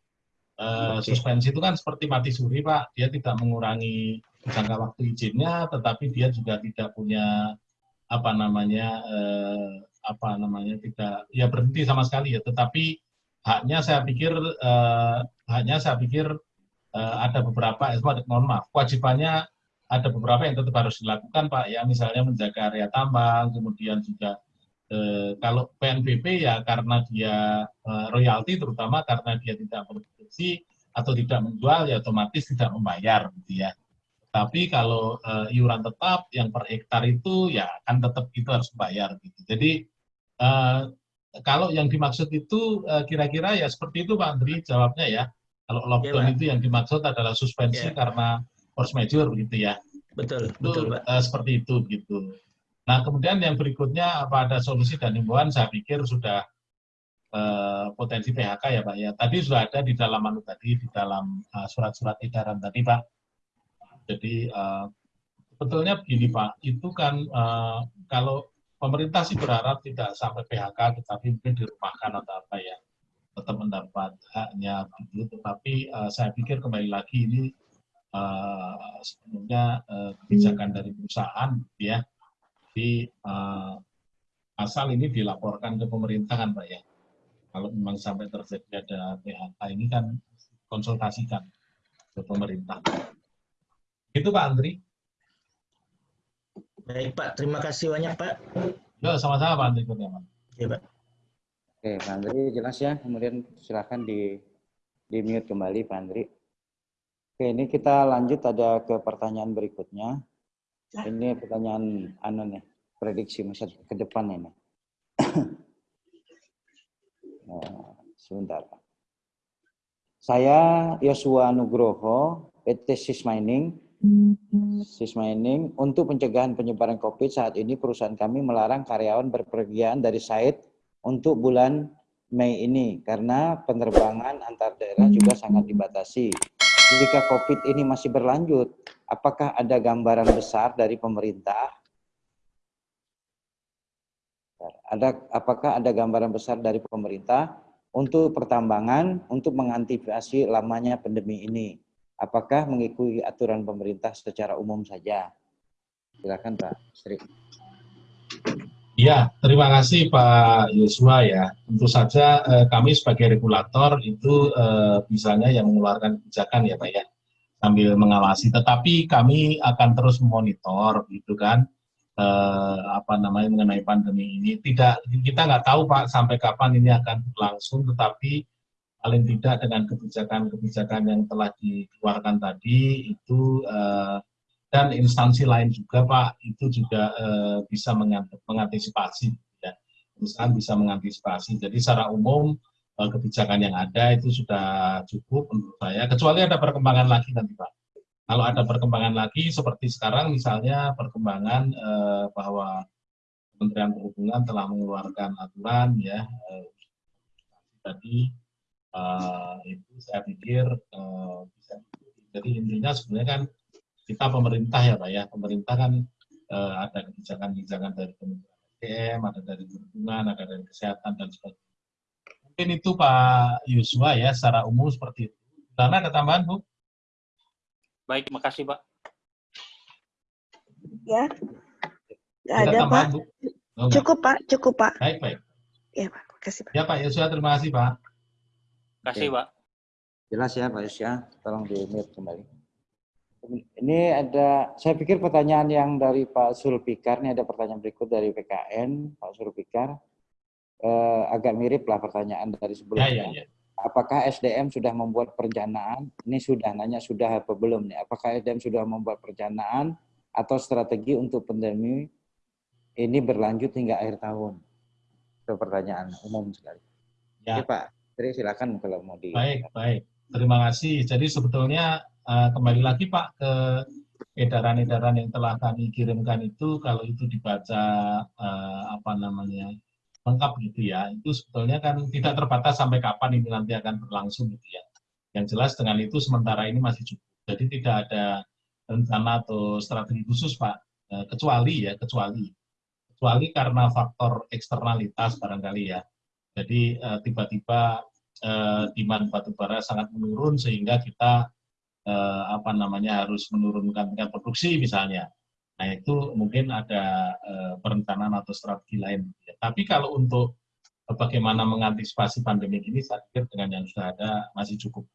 Uh, suspensi itu kan seperti mati suri Pak, dia tidak mengurangi jangka waktu izinnya, tetapi dia juga tidak punya apa namanya uh, apa namanya tidak ya berhenti sama sekali ya, tetapi haknya saya pikir uh, haknya saya pikir ada beberapa eh, mohon maaf kewajibannya ada beberapa yang tetap harus dilakukan Pak. Ya misalnya menjaga area tambang kemudian juga uh, kalau PNBP ya karena dia uh, royalti terutama karena dia tidak produksi atau tidak menjual ya otomatis tidak membayar gitu ya. Tapi kalau uh, iuran tetap yang per hektar itu ya kan tetap itu harus bayar gitu. Jadi uh, kalau yang dimaksud itu eh, kira-kira ya seperti itu Pak Andri jawabnya ya. Kalau lockdown ya, itu yang dimaksud adalah suspensi ya. karena force majeure begitu ya. Betul, itu, betul Pak. Uh, seperti itu gitu. Nah kemudian yang berikutnya apa ada solusi dan himbauan saya pikir sudah uh, potensi PHK ya Pak ya. Tadi sudah ada di dalam anu tadi di dalam surat-surat uh, edaran tadi Pak. Jadi uh, sebetulnya begini Pak, itu kan uh, kalau pemerintah sih berharap tidak sampai PHK, tetapi mungkin dirumahkan atau apa ya, tetap mendapat haknya begitu. Tetapi uh, saya pikir kembali lagi ini uh, sebenarnya uh, kebijakan dari perusahaan, ya. Jadi uh, asal ini dilaporkan ke pemerintah kan, Pak ya. Kalau memang sampai terjadi ada PHK ini kan konsultasikan ke pemerintah. Itu Pak Andri. Baik Pak, terima kasih banyak Pak. Ya, sama-sama Pak Andri Kurniawan. Ya Pak. Oke, Pak Andri jelas ya. Kemudian silakan di di mute kembali Pak Andri. Oke, ini kita lanjut ada ke pertanyaan berikutnya. Ini pertanyaan anu nih, prediksi masa ke depan ini. nah, sebentar. Saya Yosua Nugroho, PT Sis Mining, Sis Mining, untuk pencegahan penyebaran COVID saat ini perusahaan kami melarang karyawan berpergian dari site untuk bulan Mei ini karena penerbangan antar daerah juga sangat dibatasi. Jika COVID ini masih berlanjut, apakah ada gambaran besar dari pemerintah? Ada apakah ada gambaran besar dari pemerintah untuk pertambangan untuk mengantisipasi lamanya pandemi ini? apakah mengikuti aturan pemerintah secara umum saja? Silakan Pak Sri. Ya, terima kasih Pak Yosua ya. Tentu saja eh, kami sebagai regulator itu eh, misalnya yang mengeluarkan kebijakan ya Pak ya, sambil mengawasi. Tetapi kami akan terus memonitor gitu kan, eh, apa namanya mengenai pandemi ini. Tidak kita nggak tahu Pak sampai kapan ini akan berlangsung, tetapi paling tidak dengan kebijakan-kebijakan yang telah dikeluarkan tadi itu uh, dan instansi lain juga Pak itu juga uh, bisa mengantisipasi ya. Misalkan bisa mengantisipasi. Jadi secara umum uh, kebijakan yang ada itu sudah cukup menurut saya kecuali ada perkembangan lagi nanti Pak. Kalau ada perkembangan lagi seperti sekarang misalnya perkembangan uh, bahwa Kementerian Perhubungan telah mengeluarkan aturan ya uh, tadi uh, itu saya pikir uh, bisa jadi intinya sebenarnya kan kita pemerintah ya pak ya pemerintah kan uh, ada kebijakan-kebijakan dari Kementerian SDM ada dari perhubungan ada dari kesehatan dan sebagainya Mungkin itu Pak Yusua ya, secara umum seperti itu. Karena ada tambahan, Bu? Baik, terima kasih, Pak. Ya. Nggak Ada ada, Pak. tambahan, Bu? Oh. Cukup, Pak. Cukup, Pak. Baik, baik. Ya, Pak. Makasih, Pak. Ya, Pak Yusua, terima kasih, Pak. Terima kasih, Pak. Jelas ya Pak Yusya, tolong di mute kembali. Ini ada, saya pikir pertanyaan yang dari Pak Sulpikar, ini ada pertanyaan berikut dari PKN, Pak Sulpikar. Eh, agak mirip lah pertanyaan dari Ya, sebelumnya. ya, ya. Apakah SDM sudah membuat perencanaan? Ini sudah, nanya sudah apa belum nih? Apakah SDM sudah membuat perencanaan atau strategi untuk pandemi ini berlanjut hingga akhir tahun? Itu pertanyaan umum sekali. Ya. Oke Pak, Tri silakan kalau mau di. Baik, baik. Terima kasih. Jadi sebetulnya eh, kembali lagi Pak ke edaran-edaran yang telah kami kirimkan itu kalau itu dibaca eh, apa namanya lengkap gitu ya, itu sebetulnya kan tidak terbatas sampai kapan ini nanti akan berlangsung gitu ya. Yang jelas dengan itu sementara ini masih cukup. Jadi tidak ada rencana atau strategi khusus Pak, Eh, kecuali ya, kecuali kecuali karena faktor eksternalitas barangkali ya. Jadi tiba-tiba eh, demand batu bara sangat menurun sehingga kita eh, apa namanya harus menurunkan tingkat produksi misalnya. Nah itu mungkin ada eh, perencanaan atau strategi lain. Tapi kalau untuk bagaimana mengantisipasi pandemi ini, saya pikir dengan yang sudah ada masih cukup.